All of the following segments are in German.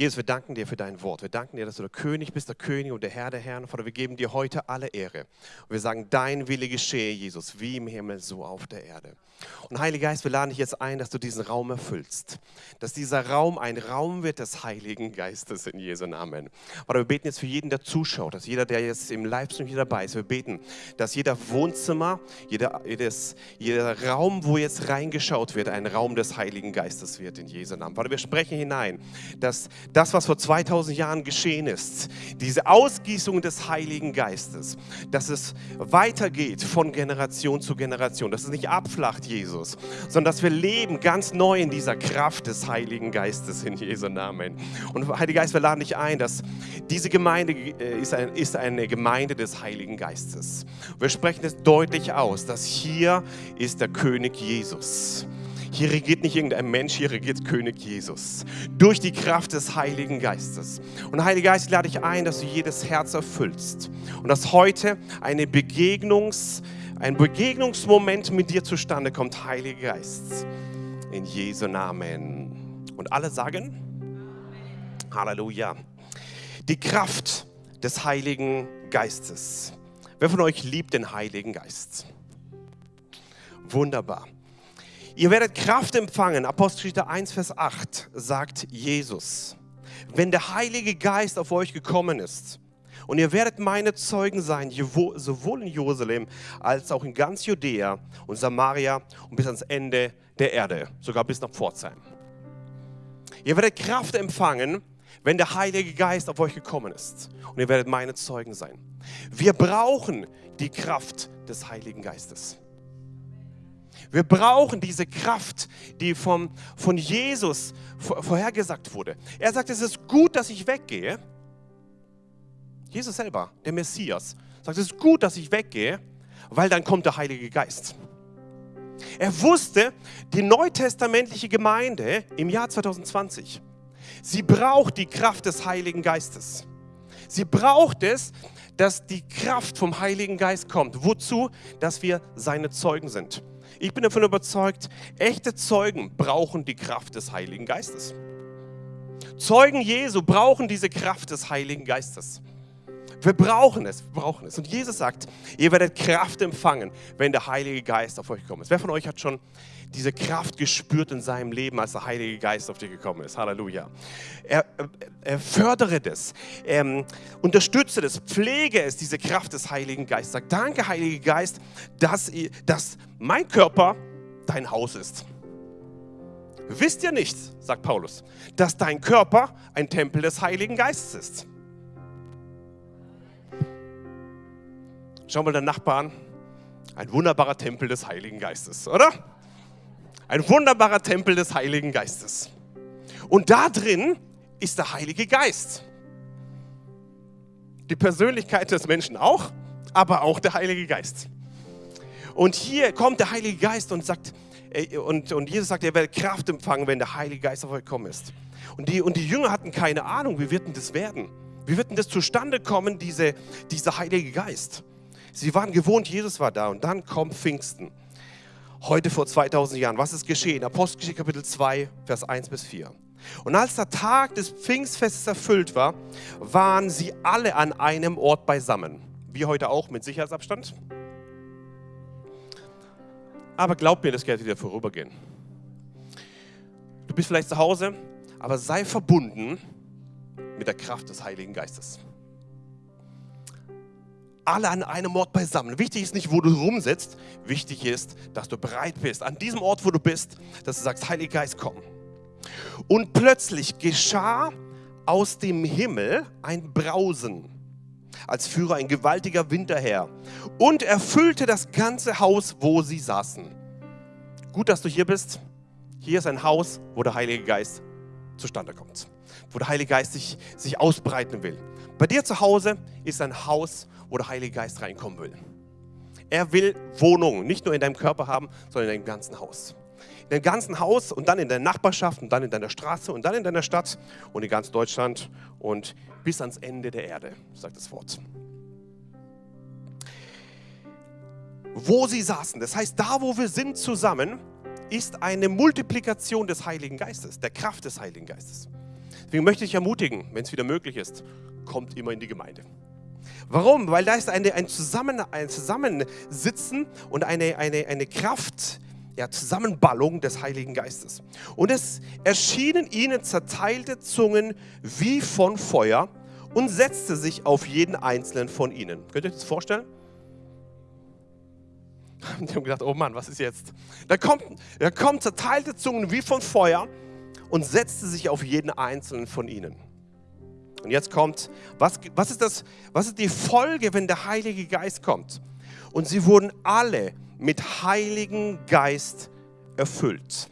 Jesus, wir danken dir für dein Wort. Wir danken dir, dass du der König bist, der König und der Herr der Herren. Vater, wir geben dir heute alle Ehre. Und wir sagen, dein Wille geschehe, Jesus, wie im Himmel, so auf der Erde. Und Heiliger Geist, wir laden dich jetzt ein, dass du diesen Raum erfüllst. Dass dieser Raum ein Raum wird des Heiligen Geistes in Jesu Namen. Vater, wir beten jetzt für jeden, der zuschaut, dass jeder, der jetzt im Livestream hier dabei ist, wir beten, dass jeder Wohnzimmer, jeder, jedes, jeder Raum, wo jetzt reingeschaut wird, ein Raum des Heiligen Geistes wird in Jesu Namen. Vater, wir sprechen hinein, dass das, was vor 2000 Jahren geschehen ist, diese Ausgießung des Heiligen Geistes, dass es weitergeht von Generation zu Generation, dass es nicht abflacht, Jesus, sondern dass wir leben ganz neu in dieser Kraft des Heiligen Geistes in Jesu Namen. Und Heiliger Geist, wir laden dich ein, dass diese Gemeinde äh, ist, ein, ist eine Gemeinde des Heiligen Geistes. Wir sprechen es deutlich aus, dass hier ist der König Jesus. Hier regiert nicht irgendein Mensch, hier regiert König Jesus. Durch die Kraft des Heiligen Geistes. Und Heiliger Geist, lade ich ein, dass du jedes Herz erfüllst. Und dass heute eine Begegnungs, ein Begegnungsmoment mit dir zustande kommt, Heiliger Geist. In Jesu Namen. Und alle sagen? Amen. Halleluja. Die Kraft des Heiligen Geistes. Wer von euch liebt den Heiligen Geist? Wunderbar. Ihr werdet Kraft empfangen. Apostelgeschichte 1, Vers 8 sagt Jesus. Wenn der Heilige Geist auf euch gekommen ist, und ihr werdet meine Zeugen sein, sowohl in Jerusalem als auch in ganz Judäa und Samaria und bis ans Ende der Erde, sogar bis nach Pforzheim. Ihr werdet Kraft empfangen, wenn der Heilige Geist auf euch gekommen ist. Und ihr werdet meine Zeugen sein. Wir brauchen die Kraft des Heiligen Geistes. Wir brauchen diese Kraft, die vom, von Jesus vorhergesagt wurde. Er sagt, es ist gut, dass ich weggehe. Jesus selber, der Messias, sagt, es ist gut, dass ich weggehe, weil dann kommt der Heilige Geist. Er wusste, die neutestamentliche Gemeinde im Jahr 2020, sie braucht die Kraft des Heiligen Geistes. Sie braucht es, dass die Kraft vom Heiligen Geist kommt. Wozu? Dass wir seine Zeugen sind. Ich bin davon überzeugt, echte Zeugen brauchen die Kraft des Heiligen Geistes. Zeugen Jesu brauchen diese Kraft des Heiligen Geistes. Wir brauchen es, wir brauchen es. Und Jesus sagt, ihr werdet Kraft empfangen, wenn der Heilige Geist auf euch ist. Wer von euch hat schon diese Kraft gespürt in seinem Leben, als der Heilige Geist auf dich gekommen ist? Halleluja. Er, er fördere das, ähm, unterstütze das, pflege es, diese Kraft des Heiligen Geistes. Sag, danke, Heiliger Geist, dass, dass mein Körper dein Haus ist. Wisst ihr nicht, sagt Paulus, dass dein Körper ein Tempel des Heiligen Geistes ist? Schau mal den Nachbarn. Ein wunderbarer Tempel des Heiligen Geistes, oder? Ein wunderbarer Tempel des Heiligen Geistes. Und da drin ist der Heilige Geist. Die Persönlichkeit des Menschen auch, aber auch der Heilige Geist. Und hier kommt der Heilige Geist und sagt, und, und Jesus sagt, er werde Kraft empfangen, wenn der Heilige Geist auf euch kommen ist. Und die, und die Jünger hatten keine Ahnung, wie wird denn das werden? Wie wird denn das zustande kommen, diese, dieser Heilige Geist? Sie waren gewohnt, Jesus war da und dann kommt Pfingsten. Heute vor 2000 Jahren. Was ist geschehen? Apostelgeschichte Kapitel 2, Vers 1 bis 4. Und als der Tag des Pfingstfestes erfüllt war, waren sie alle an einem Ort beisammen. Wie heute auch mit Sicherheitsabstand. Aber glaub mir, das wird wieder vorübergehen. Du bist vielleicht zu Hause, aber sei verbunden mit der Kraft des Heiligen Geistes alle an einem Ort beisammen. Wichtig ist nicht, wo du rumsitzt. Wichtig ist, dass du bereit bist, an diesem Ort, wo du bist, dass du sagst, Heiliger Geist, komm. Und plötzlich geschah aus dem Himmel ein Brausen, als führe ein gewaltiger Wind daher und erfüllte das ganze Haus, wo sie saßen. Gut, dass du hier bist. Hier ist ein Haus, wo der Heilige Geist zustande kommt, wo der Heilige Geist sich, sich ausbreiten will. Bei dir zu Hause ist ein Haus, wo der Heilige Geist reinkommen will. Er will Wohnung, nicht nur in deinem Körper haben, sondern in deinem ganzen Haus. In deinem ganzen Haus und dann in deiner Nachbarschaft und dann in deiner Straße und dann in deiner Stadt und in ganz Deutschland und bis ans Ende der Erde, sagt das Wort. Wo sie saßen, das heißt, da wo wir sind zusammen, ist eine Multiplikation des Heiligen Geistes, der Kraft des Heiligen Geistes. Deswegen möchte ich ermutigen, wenn es wieder möglich ist, kommt immer in die Gemeinde. Warum? Weil da ist eine, ein, Zusammen, ein Zusammensitzen und eine, eine, eine Kraft, ja, Zusammenballung des Heiligen Geistes. Und es erschienen ihnen zerteilte Zungen wie von Feuer und setzte sich auf jeden einzelnen von ihnen. Könnt ihr euch das vorstellen? Die haben gedacht, oh Mann, was ist jetzt? Da kommt, da kommt zerteilte Zungen wie von Feuer und setzte sich auf jeden einzelnen von ihnen. Und jetzt kommt, was, was, ist das, was ist die Folge, wenn der Heilige Geist kommt? Und sie wurden alle mit Heiligen Geist erfüllt.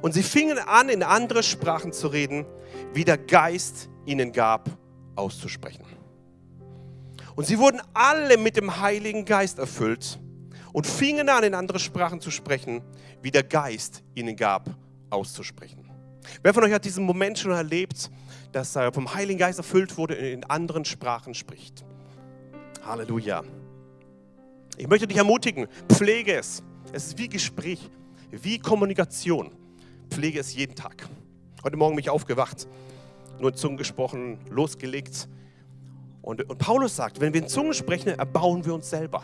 Und sie fingen an, in andere Sprachen zu reden, wie der Geist ihnen gab, auszusprechen. Und sie wurden alle mit dem Heiligen Geist erfüllt und fingen an, in andere Sprachen zu sprechen, wie der Geist ihnen gab, auszusprechen. Wer von euch hat diesen Moment schon erlebt, dass er vom Heiligen Geist erfüllt wurde und in anderen Sprachen spricht? Halleluja. Ich möchte dich ermutigen, pflege es. Es ist wie Gespräch, wie Kommunikation. Pflege es jeden Tag. Heute Morgen bin ich aufgewacht, nur in Zungen gesprochen, losgelegt. Und, und Paulus sagt, wenn wir in Zungen sprechen, erbauen wir uns selber.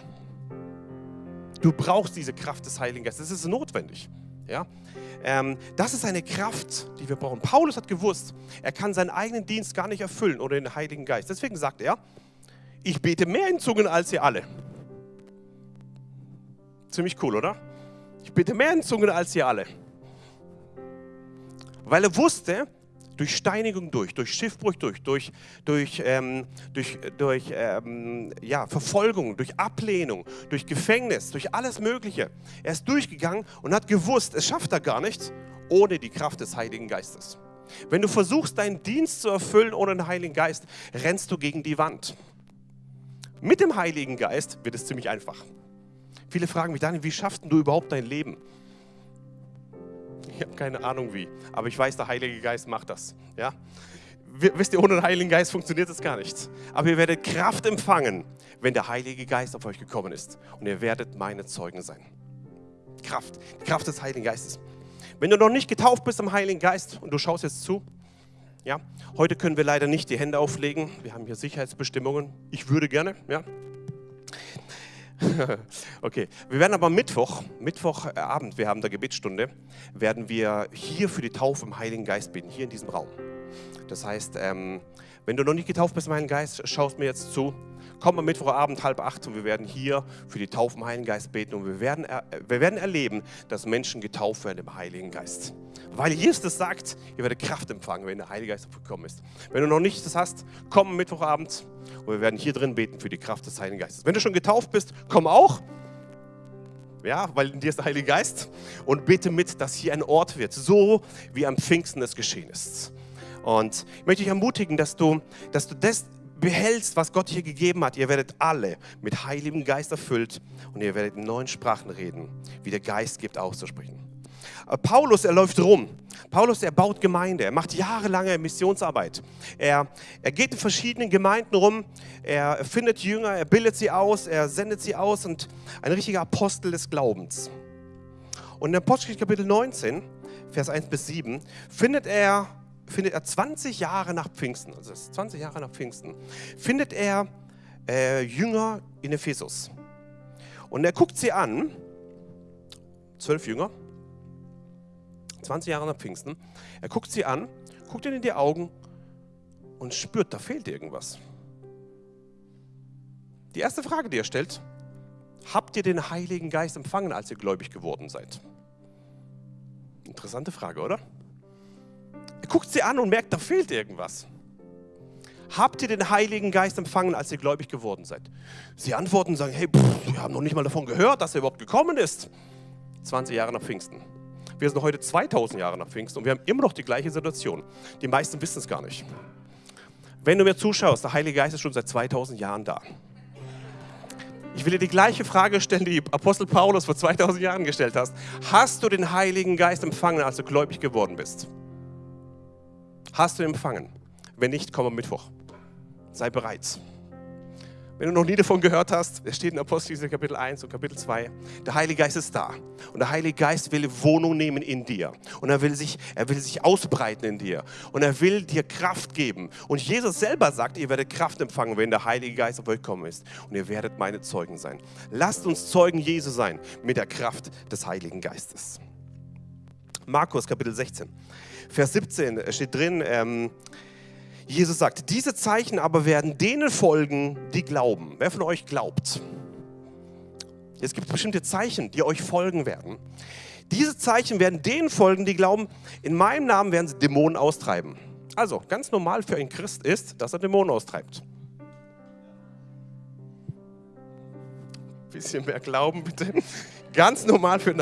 Du brauchst diese Kraft des Heiligen Geistes. Das ist notwendig. Ja? Ähm, das ist eine Kraft, die wir brauchen. Paulus hat gewusst, er kann seinen eigenen Dienst gar nicht erfüllen ohne den Heiligen Geist. Deswegen sagt er, ich bete mehr in Zungen als ihr alle. Ziemlich cool, oder? Ich bete mehr in Zungen als ihr alle. Weil er wusste, durch Steinigung durch, durch Schiffbruch durch, durch, durch, ähm, durch, durch ähm, ja, Verfolgung, durch Ablehnung, durch Gefängnis, durch alles Mögliche. Er ist durchgegangen und hat gewusst, es schafft er gar nicht ohne die Kraft des Heiligen Geistes. Wenn du versuchst, deinen Dienst zu erfüllen ohne den Heiligen Geist, rennst du gegen die Wand. Mit dem Heiligen Geist wird es ziemlich einfach. Viele fragen mich, Daniel, wie schaffst du überhaupt dein Leben? Ich habe keine Ahnung wie, aber ich weiß, der Heilige Geist macht das. Ja? Wisst ihr, ohne den Heiligen Geist funktioniert das gar nicht. Aber ihr werdet Kraft empfangen, wenn der Heilige Geist auf euch gekommen ist. Und ihr werdet meine Zeugen sein. Kraft, die Kraft des Heiligen Geistes. Wenn du noch nicht getauft bist im Heiligen Geist und du schaust jetzt zu, ja, heute können wir leider nicht die Hände auflegen. Wir haben hier Sicherheitsbestimmungen. Ich würde gerne, ja. okay, wir werden aber Mittwoch, Mittwochabend, wir haben da Gebetsstunde, werden wir hier für die Taufe im Heiligen Geist beten, hier in diesem Raum. Das heißt, ähm, wenn du noch nicht getauft bist Heiligen Geist, schaust mir jetzt zu. Komm am Mittwochabend halb acht und wir werden hier für die Taufe im Heiligen Geist beten und wir werden, wir werden erleben, dass Menschen getauft werden im Heiligen Geist. Weil Jesus sagt, ihr werdet Kraft empfangen, wenn der Heilige Geist gekommen ist. Wenn du noch nicht das hast, komm am Mittwochabend und wir werden hier drin beten für die Kraft des Heiligen Geistes. Wenn du schon getauft bist, komm auch. Ja, weil in dir ist der Heilige Geist. Und bete mit, dass hier ein Ort wird, so wie am Pfingsten es geschehen ist. Und ich möchte dich ermutigen, dass du, dass du das behältst, was Gott hier gegeben hat. Ihr werdet alle mit Heiligem Geist erfüllt und ihr werdet in neuen Sprachen reden, wie der Geist gibt auszusprechen. Äh, Paulus, er läuft rum. Paulus, er baut Gemeinde, er macht jahrelange Missionsarbeit. Er, er geht in verschiedenen Gemeinden rum, er findet Jünger, er bildet sie aus, er sendet sie aus und ein richtiger Apostel des Glaubens. Und in Apostelgeschichte Kapitel 19, Vers 1 bis 7, findet er, findet er 20 Jahre nach Pfingsten, also 20 Jahre nach Pfingsten, findet er äh, Jünger in Ephesus. Und er guckt sie an, zwölf Jünger, 20 Jahre nach Pfingsten. Er guckt sie an, guckt ihnen in die Augen und spürt, da fehlt irgendwas. Die erste Frage, die er stellt, habt ihr den Heiligen Geist empfangen, als ihr gläubig geworden seid? Interessante Frage, oder? Guckt sie an und merkt, da fehlt irgendwas. Habt ihr den Heiligen Geist empfangen, als ihr gläubig geworden seid? Sie antworten und sagen, hey, pff, wir haben noch nicht mal davon gehört, dass er überhaupt gekommen ist. 20 Jahre nach Pfingsten. Wir sind heute 2000 Jahre nach Pfingsten und wir haben immer noch die gleiche Situation. Die meisten wissen es gar nicht. Wenn du mir zuschaust, der Heilige Geist ist schon seit 2000 Jahren da. Ich will dir die gleiche Frage stellen, die Apostel Paulus vor 2000 Jahren gestellt hast. Hast du den Heiligen Geist empfangen, als du gläubig geworden bist? Hast du empfangen? Wenn nicht, komm am Mittwoch. Sei bereit. Wenn du noch nie davon gehört hast, es steht in Apostelgeschichte Kapitel 1 und Kapitel 2, der Heilige Geist ist da. Und der Heilige Geist will Wohnung nehmen in dir. Und er will sich, er will sich ausbreiten in dir. Und er will dir Kraft geben. Und Jesus selber sagt, ihr werdet Kraft empfangen, wenn der Heilige Geist auf euch kommen ist. Und ihr werdet meine Zeugen sein. Lasst uns Zeugen Jesu sein mit der Kraft des Heiligen Geistes. Markus Kapitel 16, Vers 17 steht drin, ähm, Jesus sagt, diese Zeichen aber werden denen folgen, die glauben. Wer von euch glaubt? Es gibt bestimmte Zeichen, die euch folgen werden. Diese Zeichen werden denen folgen, die glauben, in meinem Namen werden sie Dämonen austreiben. Also, ganz normal für einen Christ ist, dass er Dämonen austreibt. Bisschen mehr Glauben bitte. Ganz normal für,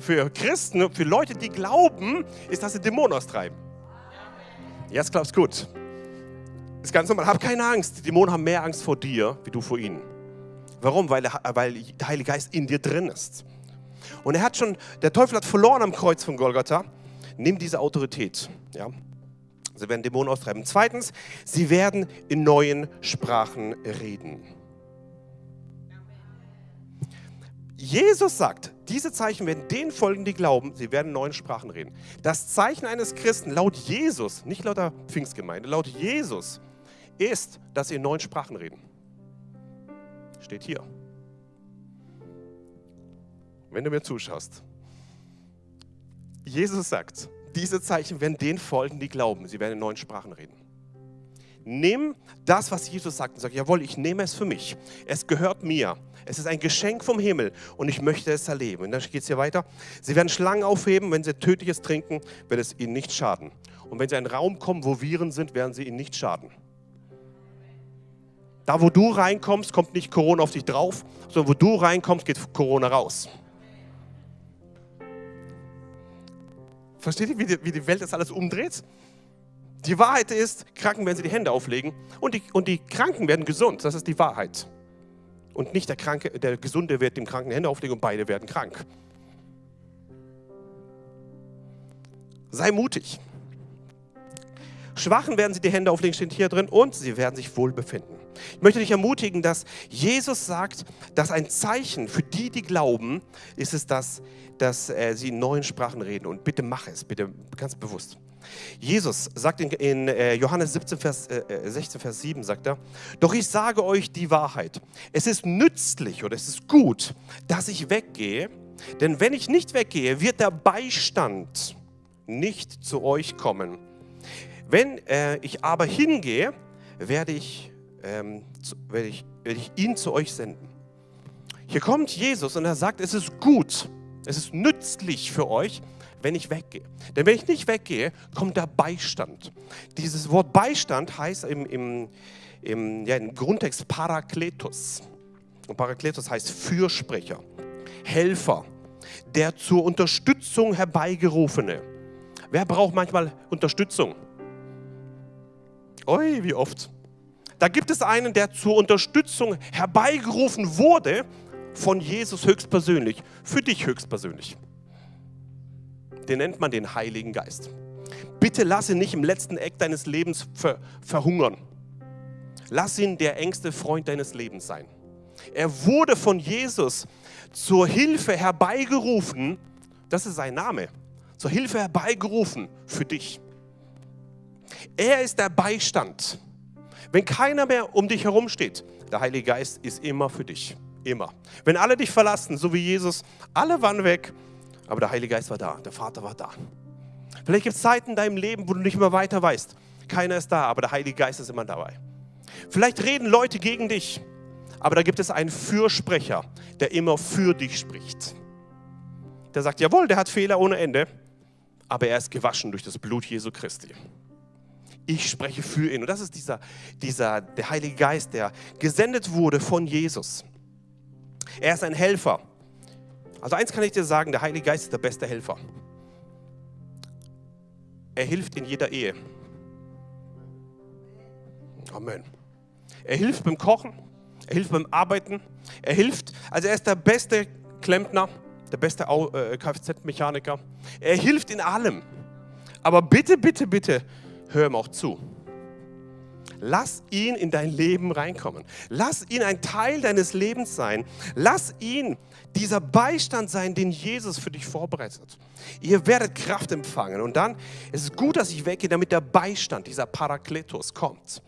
für Christen, für Leute, die glauben, ist, dass sie Dämonen austreiben. Jetzt du gut ist ganz normal. Hab keine Angst. Die Dämonen haben mehr Angst vor dir, wie du vor ihnen. Warum? Weil der, weil der Heilige Geist in dir drin ist. Und er hat schon, der Teufel hat verloren am Kreuz von Golgatha. Nimm diese Autorität. Ja? Sie werden Dämonen austreiben. Zweitens, sie werden in neuen Sprachen reden. Jesus sagt, diese Zeichen werden denen folgen, die glauben, sie werden neuen Sprachen reden. Das Zeichen eines Christen laut Jesus, nicht laut der Pfingstgemeinde, laut Jesus ist, dass sie in neuen Sprachen reden. Steht hier. Wenn du mir zuschaust. Jesus sagt, diese Zeichen werden denen folgen, die glauben. Sie werden in neuen Sprachen reden. Nimm das, was Jesus sagt und sag, jawohl, ich nehme es für mich. Es gehört mir. Es ist ein Geschenk vom Himmel und ich möchte es erleben. Und dann geht es hier weiter. Sie werden Schlangen aufheben, wenn sie tödliches trinken, wird es ihnen nicht schaden. Und wenn sie in einen Raum kommen, wo Viren sind, werden sie ihnen nicht schaden. Da, wo du reinkommst, kommt nicht Corona auf dich drauf, sondern wo du reinkommst, geht Corona raus. Versteht ihr, wie die, wie die Welt das alles umdreht? Die Wahrheit ist, Kranken werden sie die Hände auflegen und die, und die Kranken werden gesund. Das ist die Wahrheit. Und nicht der Kranke, der Gesunde wird dem Kranken Hände auflegen und beide werden krank. Sei mutig. Schwachen werden sie die Hände auflegen, steht hier drin, und sie werden sich wohl befinden. Ich möchte dich ermutigen, dass Jesus sagt, dass ein Zeichen für die, die glauben, ist es, dass, dass äh, sie in neuen Sprachen reden. Und bitte mach es, bitte ganz bewusst. Jesus sagt in, in äh, Johannes 17, Vers, äh, 16, äh, Vers 7, sagt er, doch ich sage euch die Wahrheit. Es ist nützlich oder es ist gut, dass ich weggehe, denn wenn ich nicht weggehe, wird der Beistand nicht zu euch kommen. Wenn äh, ich aber hingehe, werde ich ähm, werde, ich, werde ich ihn zu euch senden. Hier kommt Jesus und er sagt, es ist gut, es ist nützlich für euch, wenn ich weggehe. Denn wenn ich nicht weggehe, kommt der Beistand. Dieses Wort Beistand heißt im, im, im, ja, im Grundtext Parakletos. Und Parakletos heißt Fürsprecher, Helfer, der zur Unterstützung herbeigerufene. Wer braucht manchmal Unterstützung? Oi, wie oft? Da gibt es einen, der zur Unterstützung herbeigerufen wurde von Jesus höchstpersönlich, für dich höchstpersönlich. Den nennt man den Heiligen Geist. Bitte lass ihn nicht im letzten Eck deines Lebens ver verhungern. Lass ihn der engste Freund deines Lebens sein. Er wurde von Jesus zur Hilfe herbeigerufen, das ist sein Name, zur Hilfe herbeigerufen für dich. Er ist der Beistand. Wenn keiner mehr um dich herum steht, der Heilige Geist ist immer für dich. Immer. Wenn alle dich verlassen, so wie Jesus, alle waren weg, aber der Heilige Geist war da, der Vater war da. Vielleicht gibt es Zeiten in deinem Leben, wo du nicht mehr weiter weißt. Keiner ist da, aber der Heilige Geist ist immer dabei. Vielleicht reden Leute gegen dich, aber da gibt es einen Fürsprecher, der immer für dich spricht. Der sagt, jawohl, der hat Fehler ohne Ende, aber er ist gewaschen durch das Blut Jesu Christi ich spreche für ihn. Und das ist dieser, dieser, der Heilige Geist, der gesendet wurde von Jesus. Er ist ein Helfer. Also eins kann ich dir sagen, der Heilige Geist ist der beste Helfer. Er hilft in jeder Ehe. Amen. Er hilft beim Kochen, er hilft beim Arbeiten, er hilft, also er ist der beste Klempner, der beste äh, Kfz-Mechaniker. Er hilft in allem. Aber bitte, bitte, bitte, hör ihm auch zu. Lass ihn in dein Leben reinkommen. Lass ihn ein Teil deines Lebens sein. Lass ihn dieser Beistand sein, den Jesus für dich vorbereitet. Ihr werdet Kraft empfangen. Und dann ist es gut, dass ich weggehe, damit der Beistand, dieser Parakletos kommt.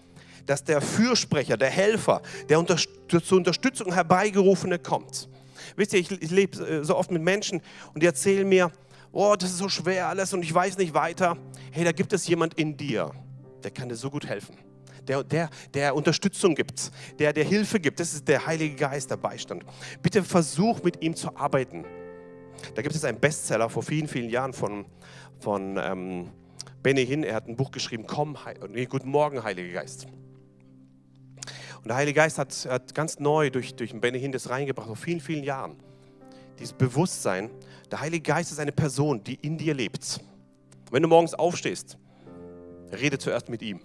Dass der Fürsprecher, der Helfer, der zur Unterstützung herbeigerufene kommt. Wisst ihr, ich, ich lebe äh, so oft mit Menschen und die erzählen mir, oh, das ist so schwer alles und ich weiß nicht weiter. Hey, da gibt es jemand in dir, der kann dir so gut helfen der, der, der Unterstützung gibt, der, der Hilfe gibt. Das ist der Heilige Geist, der Beistand. Bitte versuch mit ihm zu arbeiten. Da gibt es einen Bestseller vor vielen, vielen Jahren von, von ähm, Benny Hinn. Er hat ein Buch geschrieben, Komm, nee, Guten Morgen, Heiliger Geist. Und der Heilige Geist hat, hat ganz neu durch, durch Benny Hinn das reingebracht, vor vielen, vielen Jahren. Dieses Bewusstsein, der Heilige Geist ist eine Person, die in dir lebt. Wenn du morgens aufstehst, rede zuerst mit ihm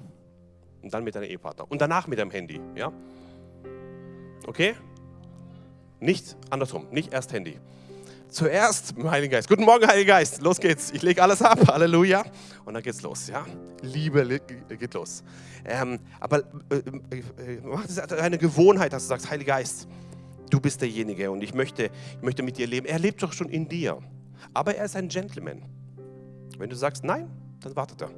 und dann mit deinem Ehepartner und danach mit deinem Handy. Ja? Okay? Nicht andersrum, nicht erst Handy. Zuerst mit dem Heiligen Geist. Guten Morgen, Heiliger Geist. Los geht's. Ich lege alles ab. Halleluja. Und dann geht's los. Ja? Liebe geht los. Ähm, aber äh, äh, mach es eine Gewohnheit, dass du sagst, Heiliger Geist, du bist derjenige und ich möchte, ich möchte mit dir leben. Er lebt doch schon in dir. Aber er ist ein Gentleman. Wenn du sagst nein, dann wartet er.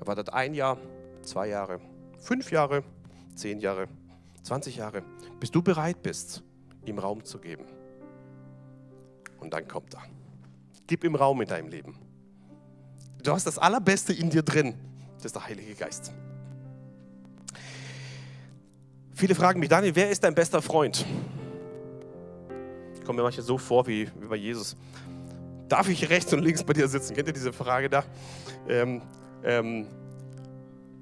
Er wartet ein Jahr, zwei Jahre, fünf Jahre, zehn Jahre, 20 Jahre, bis du bereit bist, ihm Raum zu geben. Und dann kommt er. Gib ihm Raum in deinem Leben. Du hast das Allerbeste in dir drin. Das ist der Heilige Geist. Viele fragen mich, Daniel, wer ist dein bester Freund? Ich komme mir manchmal so vor wie, wie bei Jesus. Darf ich rechts und links bei dir sitzen? Kennt ihr diese Frage da? Ähm, ähm,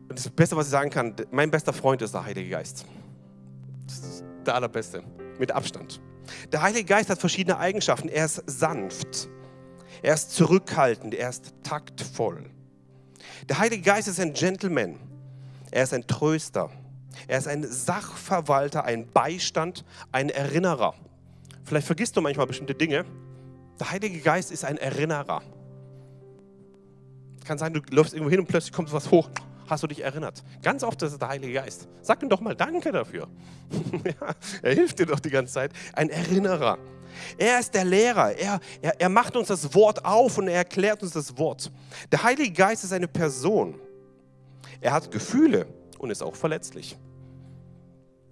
das Beste, was ich sagen kann, mein bester Freund ist der Heilige Geist. Das ist der allerbeste, mit Abstand. Der Heilige Geist hat verschiedene Eigenschaften. Er ist sanft, er ist zurückhaltend, er ist taktvoll. Der Heilige Geist ist ein Gentleman, er ist ein Tröster, er ist ein Sachverwalter, ein Beistand, ein Erinnerer. Vielleicht vergisst du manchmal bestimmte Dinge. Der Heilige Geist ist ein Erinnerer. Kann sein, du läufst irgendwo hin und plötzlich kommt was hoch hast du dich erinnert. Ganz oft ist es der Heilige Geist. Sag ihm doch mal Danke dafür. er hilft dir doch die ganze Zeit. Ein Erinnerer. Er ist der Lehrer. Er, er, er macht uns das Wort auf und er erklärt uns das Wort. Der Heilige Geist ist eine Person. Er hat Gefühle und ist auch verletzlich.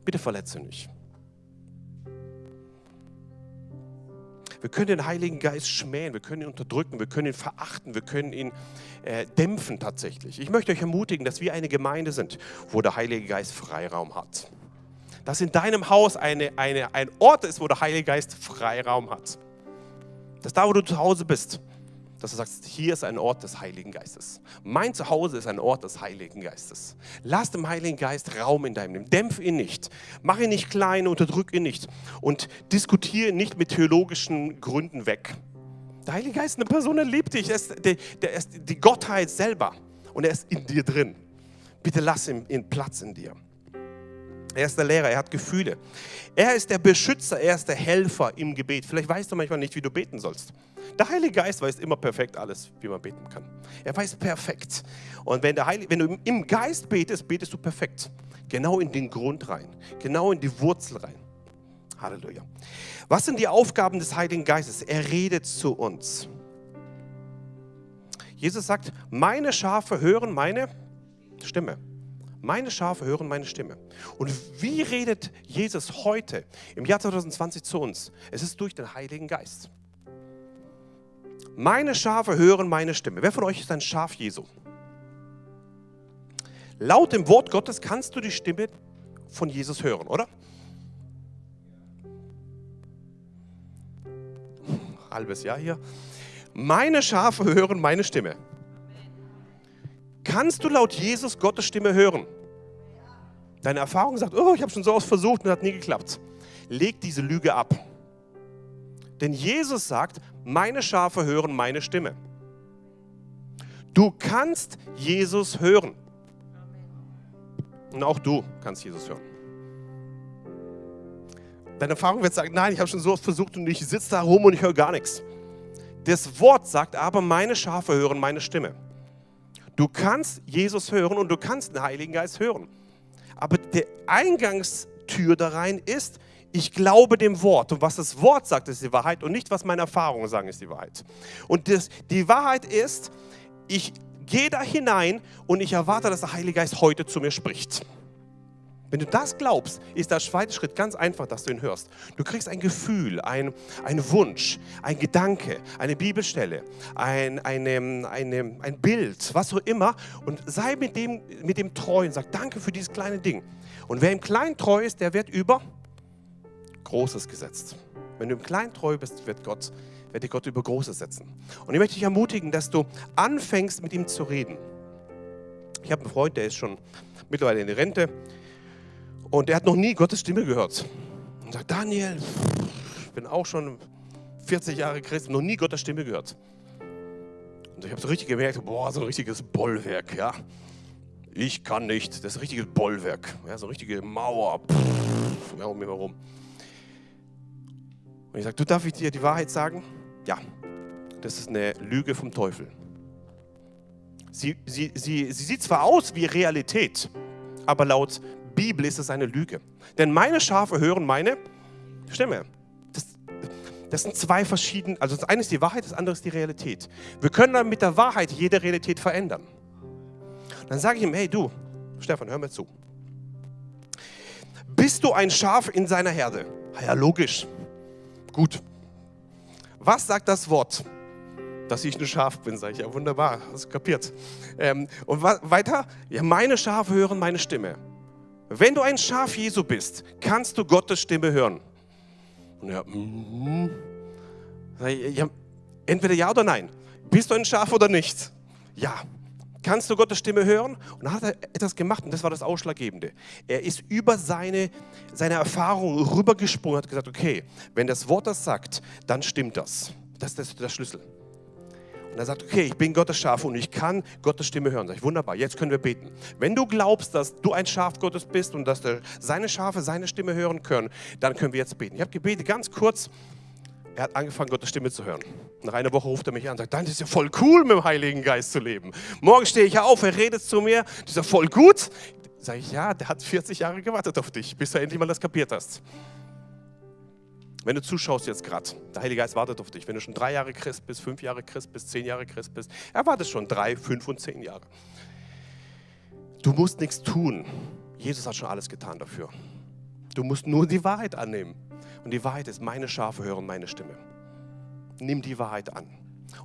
Bitte verletze nicht. Wir können den Heiligen Geist schmähen, wir können ihn unterdrücken, wir können ihn verachten, wir können ihn äh, dämpfen tatsächlich. Ich möchte euch ermutigen, dass wir eine Gemeinde sind, wo der Heilige Geist Freiraum hat. Dass in deinem Haus eine, eine, ein Ort ist, wo der Heilige Geist Freiraum hat. Dass da, wo du zu Hause bist, dass du sagst, hier ist ein Ort des Heiligen Geistes. Mein Zuhause ist ein Ort des Heiligen Geistes. Lass dem Heiligen Geist Raum in deinem Leben. Dämpf ihn nicht. Mach ihn nicht klein, unterdrück ihn nicht. Und diskutiere nicht mit theologischen Gründen weg. Der Heilige Geist ist eine Person, er liebt dich. Er ist, der, der ist die Gottheit selber. Und er ist in dir drin. Bitte lass ihm Platz in dir. Er ist der Lehrer, er hat Gefühle. Er ist der Beschützer, er ist der Helfer im Gebet. Vielleicht weißt du manchmal nicht, wie du beten sollst. Der Heilige Geist weiß immer perfekt alles, wie man beten kann. Er weiß perfekt. Und wenn, der Heilige, wenn du im Geist betest, betest du perfekt. Genau in den Grund rein, genau in die Wurzel rein. Halleluja. Was sind die Aufgaben des Heiligen Geistes? Er redet zu uns. Jesus sagt, meine Schafe hören meine Stimme. Meine Schafe hören meine Stimme. Und wie redet Jesus heute im Jahr 2020 zu uns? Es ist durch den Heiligen Geist. Meine Schafe hören meine Stimme. Wer von euch ist ein Schaf Jesu? Laut dem Wort Gottes kannst du die Stimme von Jesus hören, oder? Halbes Jahr hier. Meine Schafe hören meine Stimme. Kannst du laut Jesus Gottes Stimme hören? Deine Erfahrung sagt, oh, ich habe schon so oft versucht und hat nie geklappt. Leg diese Lüge ab. Denn Jesus sagt, meine Schafe hören meine Stimme. Du kannst Jesus hören. Und auch du kannst Jesus hören. Deine Erfahrung wird sagen, nein, ich habe schon so oft versucht und ich sitze da rum und ich höre gar nichts. Das Wort sagt aber, meine Schafe hören meine Stimme. Du kannst Jesus hören und du kannst den Heiligen Geist hören. Aber der Eingangstür da rein ist, ich glaube dem Wort. Und was das Wort sagt, ist die Wahrheit und nicht, was meine Erfahrungen sagen, ist die Wahrheit. Und das, die Wahrheit ist, ich gehe da hinein und ich erwarte, dass der Heilige Geist heute zu mir spricht. Wenn du das glaubst, ist der zweite Schritt ganz einfach, dass du ihn hörst. Du kriegst ein Gefühl, ein, ein Wunsch, ein Gedanke, eine Bibelstelle, ein, eine, eine, ein Bild, was auch immer und sei mit dem, mit dem treu und sag Danke für dieses kleine Ding. Und wer im Kleinen treu ist, der wird über Großes gesetzt. Wenn du im Kleinen treu bist, wird Gott, wird dir Gott über Großes setzen. Und ich möchte dich ermutigen, dass du anfängst, mit ihm zu reden. Ich habe einen Freund, der ist schon mittlerweile in der Rente und der hat noch nie Gottes Stimme gehört. Und sagt, Daniel, ich bin auch schon 40 Jahre Christ, noch nie Gottes Stimme gehört. Und ich habe so richtig gemerkt, boah, so ein richtiges Bollwerk, ja. Ich kann nicht, das ist ein richtiges Bollwerk, ja, so eine richtige Mauer, pff, ja, um mich herum. Und ich sage, du darf ich dir die Wahrheit sagen? Ja, das ist eine Lüge vom Teufel. Sie, sie, sie, sie sieht zwar aus wie Realität, aber laut Bibel ist es eine Lüge. Denn meine Schafe hören meine Stimme. Das, das sind zwei verschiedene, also das eine ist die Wahrheit, das andere ist die Realität. Wir können dann mit der Wahrheit jede Realität verändern. Dann sage ich ihm, hey du, Stefan, hör mir zu. Bist du ein Schaf in seiner Herde? Ja, logisch. Gut. Was sagt das Wort? Dass ich ein Schaf bin, sage ich. Ja, wunderbar, hast du kapiert. Ähm, und weiter? Ja, meine Schafe hören meine Stimme. Wenn du ein Schaf Jesu bist, kannst du Gottes Stimme hören. Und ja, mm, ja, entweder ja oder nein. Bist du ein Schaf oder nicht? Ja. Kannst du Gottes Stimme hören? Und dann hat er etwas gemacht und das war das Ausschlaggebende. Er ist über seine, seine Erfahrung rübergesprungen und hat gesagt, okay, wenn das Wort das sagt, dann stimmt das. Das ist der Schlüssel. Und er sagt, okay, ich bin Gottes Schaf und ich kann Gottes Stimme hören. Sag ich, wunderbar, jetzt können wir beten. Wenn du glaubst, dass du ein Schaf Gottes bist und dass seine Schafe seine Stimme hören können, dann können wir jetzt beten. Ich habe gebetet, ganz kurz. Er hat angefangen, Gottes Stimme zu hören. Nach einer Woche ruft er mich an und sagt, dann ist ja voll cool, mit dem Heiligen Geist zu leben. Morgen stehe ich auf, er redet zu mir, das ist ja voll gut. Sage ich, ja, der hat 40 Jahre gewartet auf dich, bis du endlich mal das kapiert hast. Wenn du zuschaust jetzt gerade, der Heilige Geist wartet auf dich. Wenn du schon drei Jahre Christ bist, fünf Jahre Christ bist, zehn Jahre Christ bist, er wartet schon drei, fünf und zehn Jahre. Du musst nichts tun. Jesus hat schon alles getan dafür. Du musst nur die Wahrheit annehmen. Und die Wahrheit ist, meine Schafe hören meine Stimme. Nimm die Wahrheit an.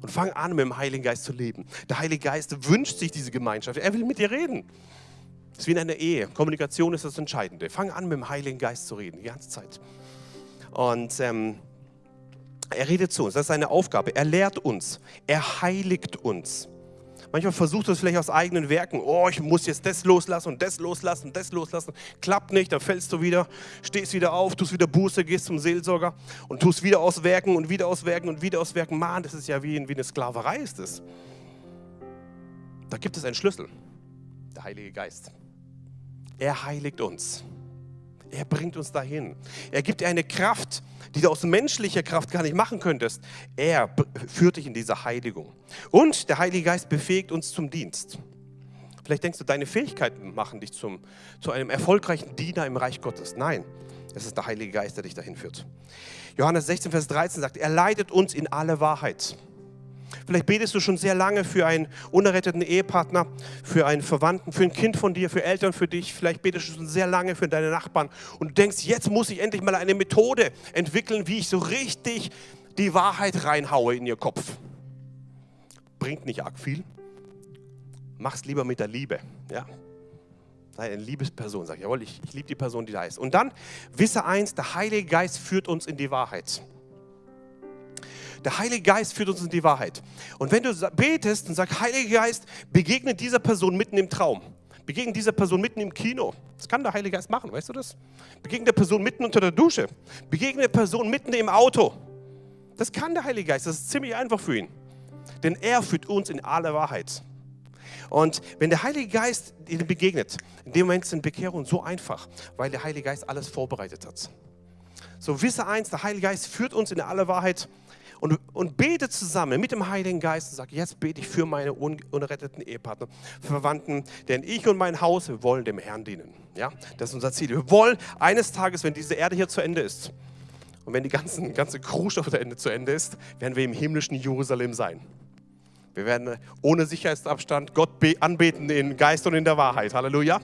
Und fang an, mit dem Heiligen Geist zu leben. Der Heilige Geist wünscht sich diese Gemeinschaft. Er will mit dir reden. Es ist wie in einer Ehe. Kommunikation ist das Entscheidende. Fang an, mit dem Heiligen Geist zu reden, die ganze Zeit. Und ähm, er redet zu uns, das ist seine Aufgabe. Er lehrt uns, er heiligt uns. Manchmal versucht er es vielleicht aus eigenen Werken. Oh, ich muss jetzt das loslassen und das loslassen und das loslassen. Klappt nicht, dann fällst du wieder, stehst wieder auf, tust wieder Buße, gehst zum Seelsorger und tust wieder auswerken und wieder auswerken und wieder auswerken. Mann, das ist ja wie, wie eine Sklaverei ist es. Da gibt es einen Schlüssel, der Heilige Geist. Er heiligt uns. Er bringt uns dahin. Er gibt dir eine Kraft, die du aus menschlicher Kraft gar nicht machen könntest. Er führt dich in diese Heiligung. Und der Heilige Geist befähigt uns zum Dienst. Vielleicht denkst du, deine Fähigkeiten machen dich zum, zu einem erfolgreichen Diener im Reich Gottes. Nein, es ist der Heilige Geist, der dich dahin führt. Johannes 16, Vers 13 sagt, er leitet uns in alle Wahrheit. Vielleicht betest du schon sehr lange für einen unerretteten Ehepartner, für einen Verwandten, für ein Kind von dir, für Eltern, für dich. Vielleicht betest du schon sehr lange für deine Nachbarn und du denkst, jetzt muss ich endlich mal eine Methode entwickeln, wie ich so richtig die Wahrheit reinhaue in ihr Kopf. Bringt nicht arg viel. Mach's lieber mit der Liebe. Ja? Sei eine Liebesperson. Sag, jawohl, ich, ich liebe die Person, die da ist. Und dann wisse eins, der Heilige Geist führt uns in die Wahrheit. Der Heilige Geist führt uns in die Wahrheit. Und wenn du betest und sagst, Heiliger Geist, begegne dieser Person mitten im Traum. Begegne dieser Person mitten im Kino. Das kann der Heilige Geist machen, weißt du das? Begegne der Person mitten unter der Dusche. Begegne der Person mitten im Auto. Das kann der Heilige Geist. Das ist ziemlich einfach für ihn. Denn er führt uns in alle Wahrheit. Und wenn der Heilige Geist ihnen begegnet, in dem Moment sind Bekehrungen so einfach, weil der Heilige Geist alles vorbereitet hat. So wisse eins, der Heilige Geist führt uns in alle Wahrheit und, und bete zusammen mit dem Heiligen Geist und sag, jetzt bete ich für meine un, unerretteten Ehepartner, Verwandten, denn ich und mein Haus, wir wollen dem Herrn dienen. Ja, das ist unser Ziel. Wir wollen eines Tages, wenn diese Erde hier zu Ende ist und wenn die ganzen, ganze Krusch der Ende zu Ende ist, werden wir im himmlischen Jerusalem sein. Wir werden ohne Sicherheitsabstand Gott anbeten in Geist und in der Wahrheit. Halleluja.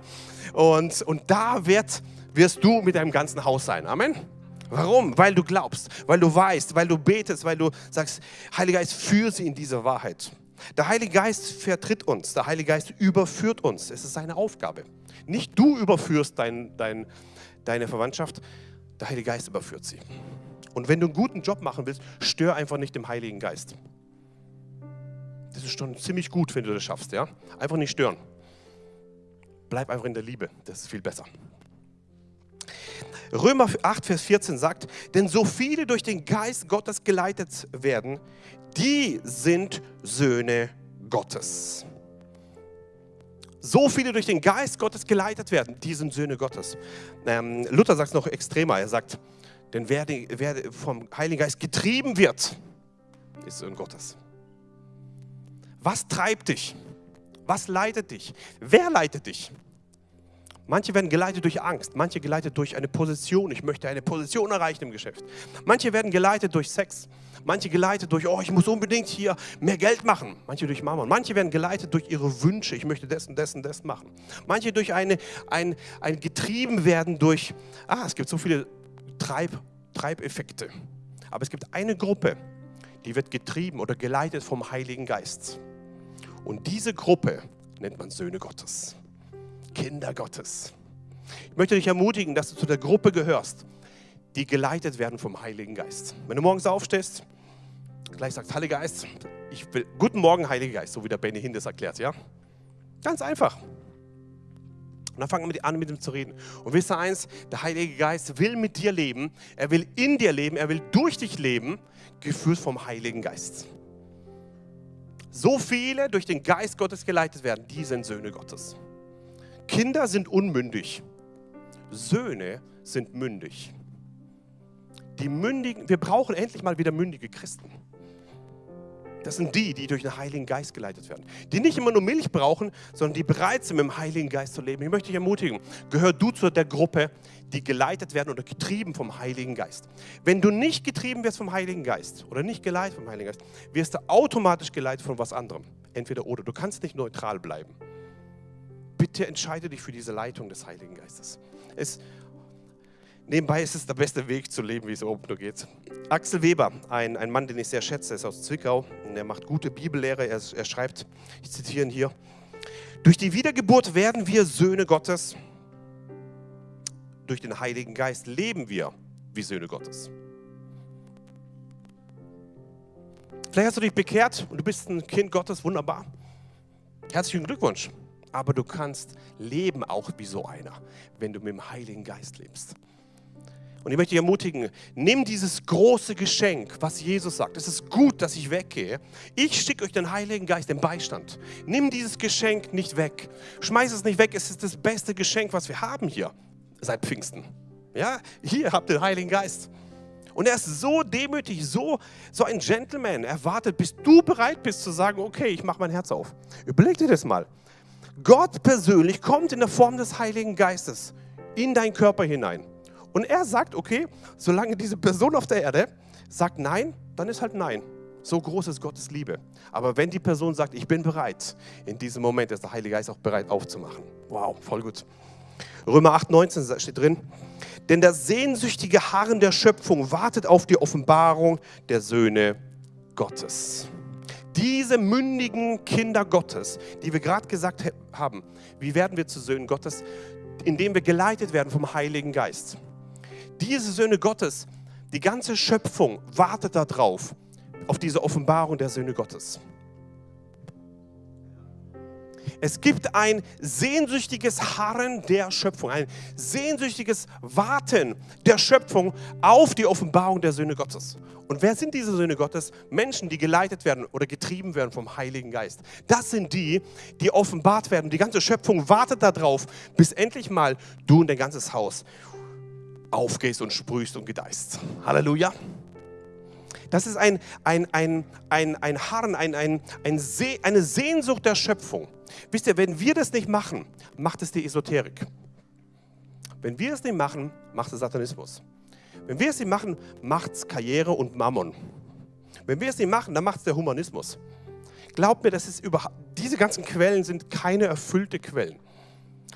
Und, und da wird, wirst du mit deinem ganzen Haus sein. Amen. Warum? Weil du glaubst, weil du weißt, weil du betest, weil du sagst, Heiliger Geist, führe sie in diese Wahrheit. Der Heilige Geist vertritt uns, der Heilige Geist überführt uns. Es ist seine Aufgabe. Nicht du überführst dein, dein, deine Verwandtschaft, der Heilige Geist überführt sie. Und wenn du einen guten Job machen willst, stör einfach nicht dem Heiligen Geist. Das ist schon ziemlich gut, wenn du das schaffst. Ja? Einfach nicht stören. Bleib einfach in der Liebe, das ist viel besser. Römer 8, Vers 14 sagt, denn so viele durch den Geist Gottes geleitet werden, die sind Söhne Gottes. So viele durch den Geist Gottes geleitet werden, die sind Söhne Gottes. Ähm, Luther sagt es noch extremer, er sagt, denn wer, wer vom Heiligen Geist getrieben wird, ist Sohn Gottes. Was treibt dich? Was leitet dich? Wer leitet dich? Manche werden geleitet durch Angst, manche geleitet durch eine Position. Ich möchte eine Position erreichen im Geschäft. Manche werden geleitet durch Sex, manche geleitet durch, oh, ich muss unbedingt hier mehr Geld machen. Manche durch Mama. Manche werden geleitet durch ihre Wünsche, ich möchte das und das und das machen. Manche durch eine, ein, ein getrieben werden durch, ah, es gibt so viele Treib, Treibeffekte. Aber es gibt eine Gruppe, die wird getrieben oder geleitet vom Heiligen Geist. Und diese Gruppe nennt man Söhne Gottes. Kinder Gottes. Ich möchte dich ermutigen, dass du zu der Gruppe gehörst, die geleitet werden vom Heiligen Geist. Wenn du morgens aufstehst, gleich sagst, Heiliger Geist, ich will, guten Morgen, Heiliger Geist, so wie der Benny Hindes erklärt, ja? Ganz einfach. Und dann fangen wir an, mit ihm zu reden. Und wisst ihr eins, der Heilige Geist will mit dir leben, er will in dir leben, er will durch dich leben, geführt vom Heiligen Geist. So viele durch den Geist Gottes geleitet werden, die sind Söhne Gottes. Kinder sind unmündig. Söhne sind mündig. Die mündigen, wir brauchen endlich mal wieder mündige Christen. Das sind die, die durch den Heiligen Geist geleitet werden. Die nicht immer nur Milch brauchen, sondern die bereit sind, mit dem Heiligen Geist zu leben. Ich möchte dich ermutigen, gehör du zu der Gruppe, die geleitet werden oder getrieben vom Heiligen Geist. Wenn du nicht getrieben wirst vom Heiligen Geist oder nicht geleitet vom Heiligen Geist, wirst du automatisch geleitet von was anderem. Entweder oder. Du kannst nicht neutral bleiben bitte entscheide dich für diese Leitung des Heiligen Geistes. Es, nebenbei ist es der beste Weg zu leben, wie es oben nur geht. Axel Weber, ein, ein Mann, den ich sehr schätze, ist aus Zwickau und er macht gute Bibellehre. Er, er schreibt, ich zitiere ihn hier, durch die Wiedergeburt werden wir Söhne Gottes. Durch den Heiligen Geist leben wir wie Söhne Gottes. Vielleicht hast du dich bekehrt und du bist ein Kind Gottes, wunderbar. Herzlichen Glückwunsch aber du kannst leben auch wie so einer, wenn du mit dem Heiligen Geist lebst. Und ich möchte dich ermutigen, nimm dieses große Geschenk, was Jesus sagt. Es ist gut, dass ich weggehe. Ich schicke euch den Heiligen Geist, den Beistand. Nimm dieses Geschenk nicht weg. Schmeiß es nicht weg. Es ist das beste Geschenk, was wir haben hier seit Pfingsten. Ja, hier habt ihr den Heiligen Geist. Und er ist so demütig, so, so ein Gentleman. Er wartet, bis du bereit bist zu sagen, okay, ich mache mein Herz auf. Überleg dir das mal. Gott persönlich kommt in der Form des Heiligen Geistes in deinen Körper hinein. Und er sagt, okay, solange diese Person auf der Erde sagt Nein, dann ist halt Nein. So groß ist Gottes Liebe. Aber wenn die Person sagt, ich bin bereit, in diesem Moment ist der Heilige Geist auch bereit aufzumachen. Wow, voll gut. Römer 8, 19 steht drin. Denn das sehnsüchtige Harren der Schöpfung wartet auf die Offenbarung der Söhne Gottes diese mündigen Kinder Gottes, die wir gerade gesagt haben, wie werden wir zu Söhnen Gottes? Indem wir geleitet werden vom Heiligen Geist. Diese Söhne Gottes, die ganze Schöpfung wartet darauf, auf diese Offenbarung der Söhne Gottes. Es gibt ein sehnsüchtiges Harren der Schöpfung, ein sehnsüchtiges Warten der Schöpfung auf die Offenbarung der Söhne Gottes. Und wer sind diese Söhne Gottes? Menschen, die geleitet werden oder getrieben werden vom Heiligen Geist. Das sind die, die offenbart werden. Die ganze Schöpfung wartet darauf, bis endlich mal du und dein ganzes Haus aufgehst und sprühst und gedeihst. Halleluja. Das ist ein, ein, ein, ein, ein Harren, ein, ein, ein See, eine Sehnsucht der Schöpfung. Wisst ihr, wenn wir das nicht machen, macht es die Esoterik. Wenn wir es nicht machen, macht es Satanismus. Wenn wir es nicht machen, macht es Karriere und Mammon. Wenn wir es nicht machen, dann macht es der Humanismus. Glaubt mir, das ist überhaupt, diese ganzen Quellen sind keine erfüllte Quellen.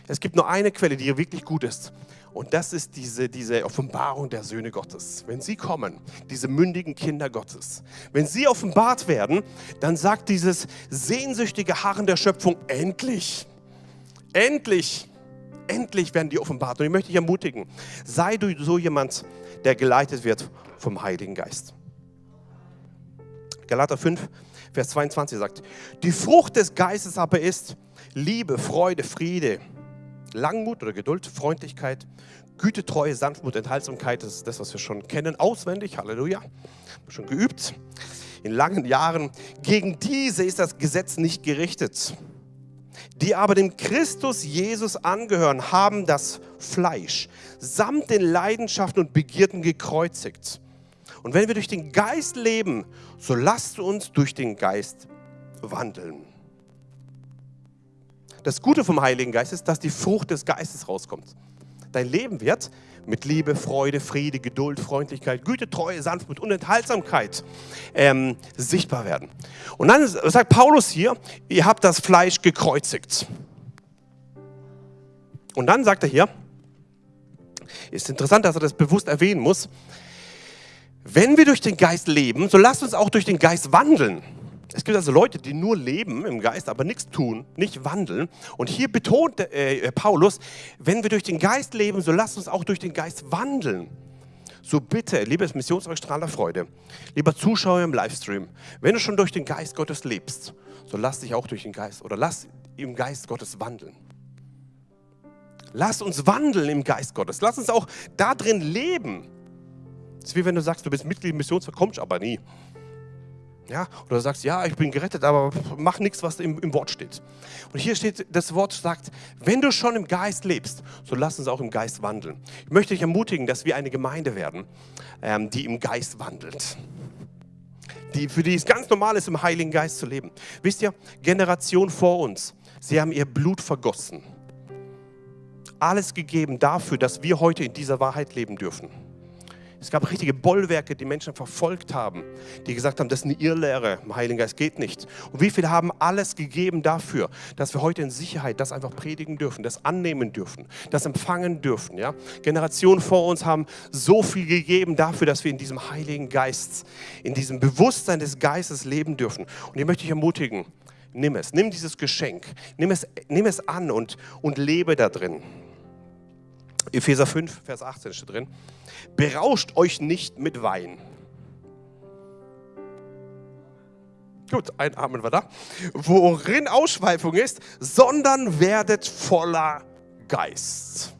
Es gibt nur eine Quelle, die wirklich gut ist. Und das ist diese, diese Offenbarung der Söhne Gottes. Wenn sie kommen, diese mündigen Kinder Gottes, wenn sie offenbart werden, dann sagt dieses sehnsüchtige Harren der Schöpfung, endlich, endlich, endlich werden die offenbart. Und ich möchte dich ermutigen, sei du so jemand, der geleitet wird vom Heiligen Geist. Galater 5, Vers 22 sagt, die Frucht des Geistes aber ist Liebe, Freude, Friede, Langmut oder Geduld, Freundlichkeit, Güte, Treue, Sanftmut, Enthaltsamkeit, das ist das, was wir schon kennen, auswendig, Halleluja, schon geübt in langen Jahren. Gegen diese ist das Gesetz nicht gerichtet. Die aber dem Christus Jesus angehören, haben das Fleisch samt den Leidenschaften und Begierden gekreuzigt. Und wenn wir durch den Geist leben, so lasst uns durch den Geist wandeln. Das Gute vom Heiligen Geist ist, dass die Frucht des Geistes rauskommt. Dein Leben wird mit Liebe, Freude, Friede, Geduld, Freundlichkeit, Güte, Treue, Sanftmut und Enthaltsamkeit ähm, sichtbar werden. Und dann sagt Paulus hier, ihr habt das Fleisch gekreuzigt. Und dann sagt er hier, ist interessant, dass er das bewusst erwähnen muss, wenn wir durch den Geist leben, so lasst uns auch durch den Geist wandeln. Es gibt also Leute, die nur leben im Geist, aber nichts tun, nicht wandeln. Und hier betont äh, Paulus, wenn wir durch den Geist leben, so lasst uns auch durch den Geist wandeln. So bitte, liebes Missionsstrahler Freude, lieber Zuschauer im Livestream, wenn du schon durch den Geist Gottes lebst, so lass dich auch durch den Geist oder lass im Geist Gottes wandeln. Lass uns wandeln im Geist Gottes. Lass uns auch da drin leben. Es ist wie wenn du sagst, du bist Mitglied im Missionswerk, kommst aber nie. Ja? Oder du sagst, ja, ich bin gerettet, aber mach nichts, was im, im, Wort steht. Und hier steht, das Wort sagt, wenn du schon im Geist lebst, so lass uns auch im Geist wandeln. Ich möchte dich ermutigen, dass wir eine Gemeinde werden, ähm, die im Geist wandelt. Die, für die es ganz normal ist, im Heiligen Geist zu leben. Wisst ihr, Generation vor uns, sie haben ihr Blut vergossen. Alles gegeben dafür, dass wir heute in dieser Wahrheit leben dürfen. Es gab richtige Bollwerke, die Menschen verfolgt haben, die gesagt haben, das ist eine Irrlehre, im Heiligen Geist geht nicht. Und wie viele haben alles gegeben dafür, dass wir heute in Sicherheit das einfach predigen dürfen, das annehmen dürfen, das empfangen dürfen. Ja? Generationen vor uns haben so viel gegeben dafür, dass wir in diesem Heiligen Geist, in diesem Bewusstsein des Geistes leben dürfen. Und ich möchte dich ermutigen, nimm es, nimm dieses Geschenk, nimm es, nimm es an und, und lebe da drin. Epheser 5, Vers 18 steht drin. Berauscht euch nicht mit Wein. Gut, ein Amen war da. Worin Ausschweifung ist, sondern werdet voller Geist.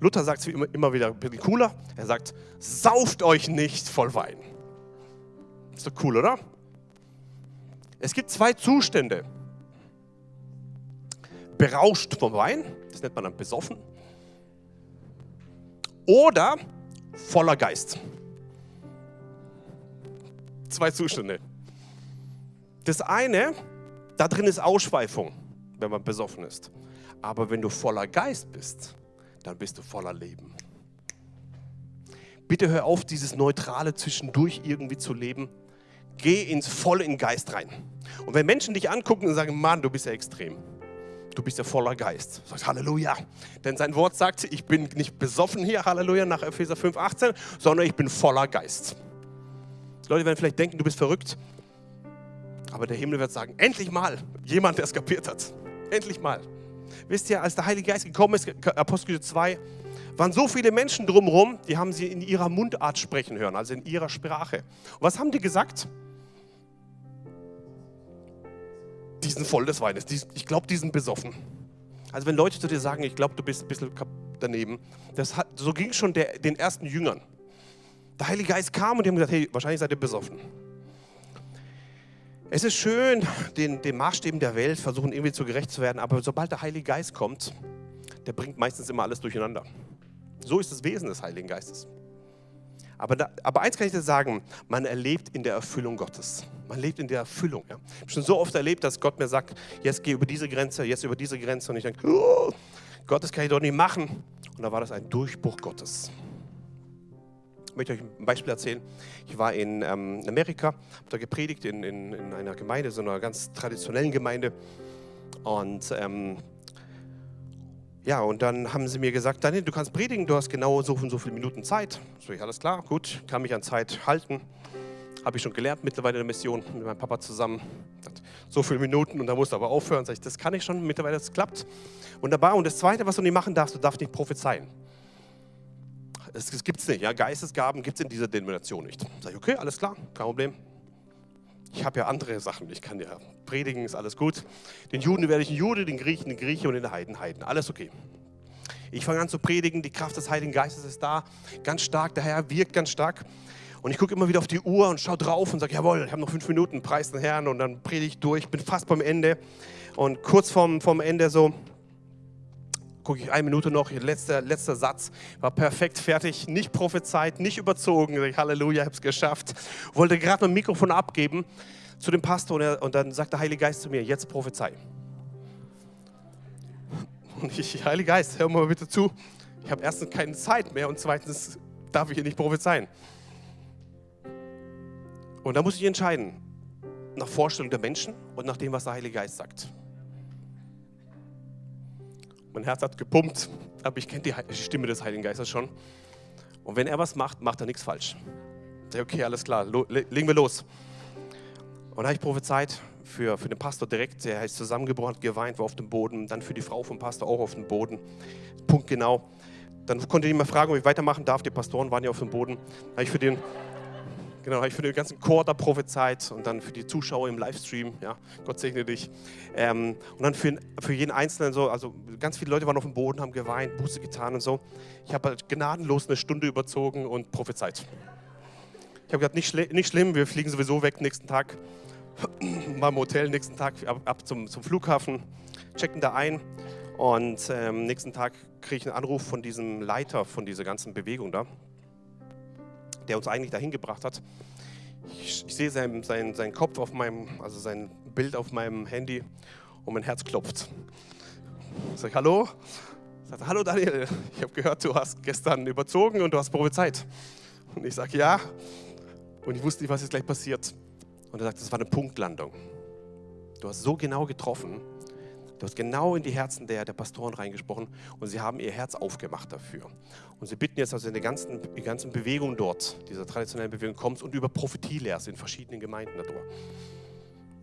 Luther sagt es immer, immer wieder ein bisschen cooler. Er sagt, sauft euch nicht voll Wein. Ist doch cool, oder? Es gibt zwei Zustände. Berauscht vom Wein, das nennt man dann besoffen oder voller Geist. Zwei Zustände. Das eine, da drin ist Ausschweifung, wenn man besoffen ist. Aber wenn du voller Geist bist, dann bist du voller Leben. Bitte hör auf, dieses Neutrale zwischendurch irgendwie zu leben. Geh ins voll in Geist rein. Und wenn Menschen dich angucken und sagen, Mann, du bist ja extrem, du bist ja voller Geist. Sagt Halleluja. Denn sein Wort sagt, ich bin nicht besoffen hier, Halleluja, nach Epheser 5, 18, sondern ich bin voller Geist. Leute werden vielleicht denken, du bist verrückt. Aber der Himmel wird sagen, endlich mal jemand, der es kapiert hat. Endlich mal. Wisst ihr, als der Heilige Geist gekommen ist, Apostel 2, waren so viele Menschen drumherum, die haben sie in ihrer Mundart sprechen hören, also in ihrer Sprache. Und was haben die gesagt? Die sind voll des Weines. ich glaube, die sind besoffen. Also wenn Leute zu dir sagen, ich glaube, du bist ein bisschen daneben, das hat, so ging es schon der, den ersten Jüngern. Der Heilige Geist kam und die haben gesagt, hey, wahrscheinlich seid ihr besoffen. Es ist schön, den, den Maßstäben der Welt versuchen irgendwie zu gerecht zu werden, aber sobald der Heilige Geist kommt, der bringt meistens immer alles durcheinander. So ist das Wesen des Heiligen Geistes. Aber, da, aber eins kann ich dir sagen, man erlebt in der Erfüllung Gottes. Man lebt in der Erfüllung. Ja. Ich habe schon so oft erlebt, dass Gott mir sagt, jetzt geh über diese Grenze, jetzt über diese Grenze. Und ich denke, oh, Gott, das kann ich doch nicht machen. Und da war das ein Durchbruch Gottes. Ich möchte euch ein Beispiel erzählen. Ich war in ähm, Amerika, habe da gepredigt in, in, in, einer Gemeinde, so einer ganz traditionellen Gemeinde. Und ähm, ja, und dann haben sie mir gesagt, Daniel, du kannst predigen, du hast genau so und so viele Minuten Zeit. So, ich, alles klar, gut, kann mich an Zeit halten. Habe ich schon gelernt mittlerweile in der Mission mit meinem Papa zusammen. So viele Minuten und da musst du aber aufhören. Sag ich, das kann ich schon, mittlerweile das klappt. Wunderbar. Und das Zweite, was du nicht machen darfst, du darfst nicht prophezeien. Das, das gibt es nicht. Ja? Geistesgaben gibt es in dieser Denomination nicht. Sag ich, okay, alles klar, kein Problem. Ich habe ja andere Sachen. Ich kann ja predigen, ist alles gut. Den Juden werde ich ein Jude, den Griechen ein Grieche und den Heiden Heiden. Alles okay. Ich fange an zu predigen, die Kraft des Heiligen Geistes ist da, ganz stark, der Herr wirkt ganz stark. Und ich gucke immer wieder auf die Uhr und schaue drauf und sage, jawohl, ich habe noch fünf Minuten, preis den Herrn. Und dann predige ich durch, bin fast beim Ende. Und kurz vorm, vorm Ende so, gucke ich eine Minute noch, letzter, letzter Satz, war perfekt fertig, nicht prophezeit, nicht überzogen. Ich, Halleluja, ich habe es geschafft. Wollte gerade mein Mikrofon abgeben zu dem Pastor und, er, und dann sagt der Heilige Geist zu mir, jetzt prophezei. Und ich, Heilige Geist, hör mal bitte zu. Ich habe erstens keine Zeit mehr und zweitens darf ich hier nicht prophezeien. Und da muss ich entscheiden, nach Vorstellung der Menschen und nach dem, was der Heilige Geist sagt. Mein Herz hat gepumpt, aber ich kenne die Stimme des Heiligen Geistes schon. Und wenn er was macht, macht er nichts falsch. Okay, alles klar, legen wir los. Und da habe ich prophezeit für, für den Pastor direkt, der ist zusammengebrochen, geweint, war auf dem Boden. Dann für die Frau vom Pastor auch auf dem Boden. Punkt genau. Dann konnte ich mal fragen, ob ich weitermachen darf. Die Pastoren waren ja auf dem Boden. Dann habe ich für den Genau, habe ich für den ganzen Chor da prophezeit und dann für die Zuschauer im Livestream. Ja, Gott segne dich. Ähm, und dann für, für jeden Einzelnen so, also ganz viele Leute waren auf dem Boden, haben geweint, Buße getan und so. Ich habe halt gnadenlos eine Stunde überzogen und prophezeit. Ich habe gesagt, nicht, schl nicht schlimm, wir fliegen sowieso weg nächsten Tag. Mal im Hotel nächsten Tag ab, ab zum, zum Flughafen, checken da ein und ähm, nächsten Tag kriege ich einen Anruf von diesem Leiter von dieser ganzen Bewegung da der uns eigentlich dahin gebracht hat. Ich, ich sehe seinen, seinen, seinen Kopf auf meinem, also sein Bild auf meinem Handy und mein Herz klopft. Ich sage, hallo? Ich sage, hallo Daniel, ich habe gehört, du hast gestern überzogen und du hast prophezeit. Und ich sage, ja. Und ich wusste nicht, was jetzt gleich passiert. Und er sagt, das war eine Punktlandung. Du hast so genau getroffen, Du hast genau in die Herzen der, der Pastoren reingesprochen und sie haben ihr Herz aufgemacht dafür. Und sie bitten jetzt also in der ganzen, die ganzen Bewegung dort, dieser traditionellen Bewegung, kommst und über Prophetie lehrst in verschiedenen Gemeinden darüber.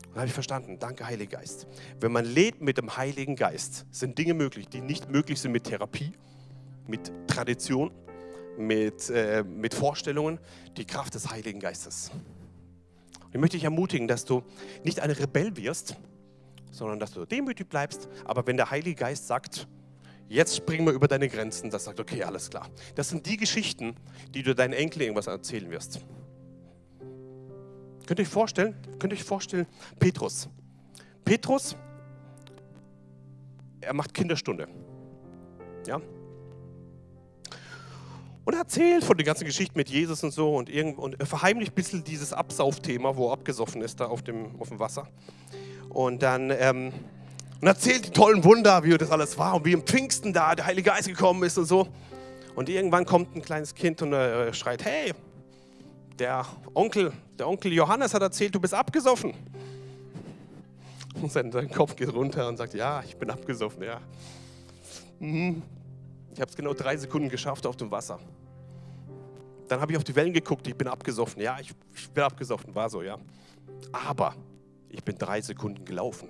Und habe ich verstanden, danke Heiliger Geist. Wenn man lebt mit dem Heiligen Geist, sind Dinge möglich, die nicht möglich sind mit Therapie, mit Tradition, mit, äh, mit Vorstellungen, die Kraft des Heiligen Geistes. Und ich möchte dich ermutigen, dass du nicht ein Rebell wirst, sondern dass du demütig bleibst. Aber wenn der Heilige Geist sagt, jetzt springen wir über deine Grenzen, das sagt, okay, alles klar. Das sind die Geschichten, die du deinen Enkeln irgendwas erzählen wirst. Könnt ihr euch vorstellen, könnt ihr euch vorstellen, Petrus. Petrus, er macht Kinderstunde. Ja? Und er erzählt von der ganzen Geschichte mit Jesus und so und, irgend, und er verheimlicht ein bisschen dieses Absaufthema, wo er abgesoffen ist da auf dem, auf dem Wasser. Und dann ähm, und erzählt die tollen Wunder, wie das alles war und wie im Pfingsten da der Heilige Geist gekommen ist und so. Und irgendwann kommt ein kleines Kind und äh, schreit, hey, der Onkel, der Onkel Johannes hat erzählt, du bist abgesoffen. Und sein, sein Kopf geht runter und sagt, ja, ich bin abgesoffen, ja. Mhm. Ich habe es genau drei Sekunden geschafft auf dem Wasser. Dann habe ich auf die Wellen geguckt, ich bin abgesoffen. Ja, ich, ich bin abgesoffen, war so, ja. Aber ich bin drei Sekunden gelaufen.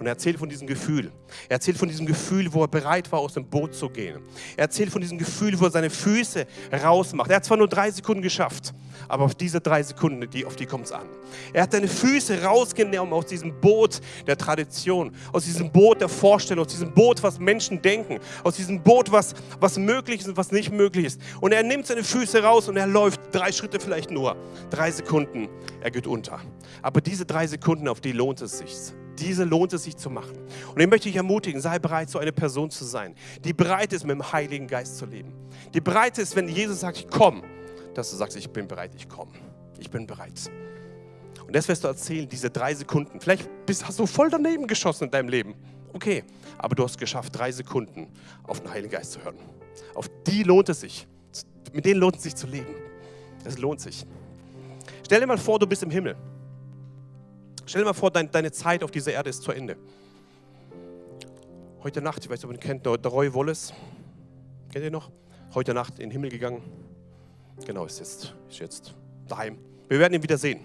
Und er erzählt von diesem Gefühl. Er erzählt von diesem Gefühl, wo er bereit war, aus dem Boot zu gehen. Er erzählt von diesem Gefühl, wo er seine Füße rausmacht. Er hat zwar nur drei Sekunden geschafft, aber auf diese drei Sekunden, die, auf die kommt es an. Er hat seine Füße rausgenommen aus diesem Boot der Tradition, aus diesem Boot der Vorstellung, aus diesem Boot, was Menschen denken, aus diesem Boot, was, was möglich ist und was nicht möglich ist. Und er nimmt seine Füße raus und er läuft drei Schritte vielleicht nur. Drei Sekunden, er geht unter. Aber diese drei Sekunden, auf die lohnt es sich diese lohnt es sich zu machen. Und ich möchte dich ermutigen, sei bereit, so eine Person zu sein, die bereit ist, mit dem Heiligen Geist zu leben. Die bereit ist, wenn Jesus sagt, komm, dass du sagst, ich bin bereit, ich komme. Ich bin bereit. Und das wirst du erzählen, diese drei Sekunden. Vielleicht bist, hast du voll daneben geschossen in deinem Leben. Okay, aber du hast geschafft, drei Sekunden auf den Heiligen Geist zu hören. Auf die lohnt es sich. Mit denen lohnt es sich zu leben. Es lohnt sich. Stell dir mal vor, du bist im Himmel. Stell dir mal vor, dein, deine Zeit auf dieser Erde ist zu Ende. Heute Nacht, ich weiß nicht, ob ihr ihn kennt, der, Roy Wallace. Kennt ihr noch? Heute Nacht in den Himmel gegangen. Genau, ist jetzt, ist jetzt daheim. Wir werden ihn wieder sehen.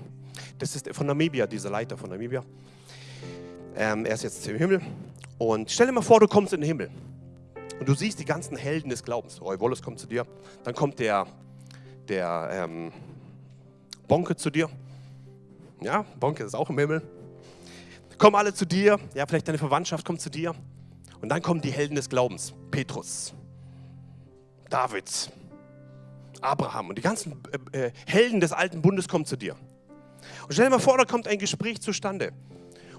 Das ist von Namibia, dieser Leiter von Namibia. Ähm, er ist jetzt im Himmel. Und stell dir mal vor, du kommst in den Himmel. Und du siehst die ganzen Helden des Glaubens. Roy Wallace kommt zu dir. Dann kommt der, der ähm, Bonke zu dir. Ja, Bonke ist auch im Himmel. Kommen alle zu dir. Ja, vielleicht deine Verwandtschaft kommt zu dir. Und dann kommen die Helden des Glaubens. Petrus, David, Abraham und die ganzen äh, äh, Helden des alten Bundes kommen zu dir. Und stell dir mal vor, da kommt ein Gespräch zustande.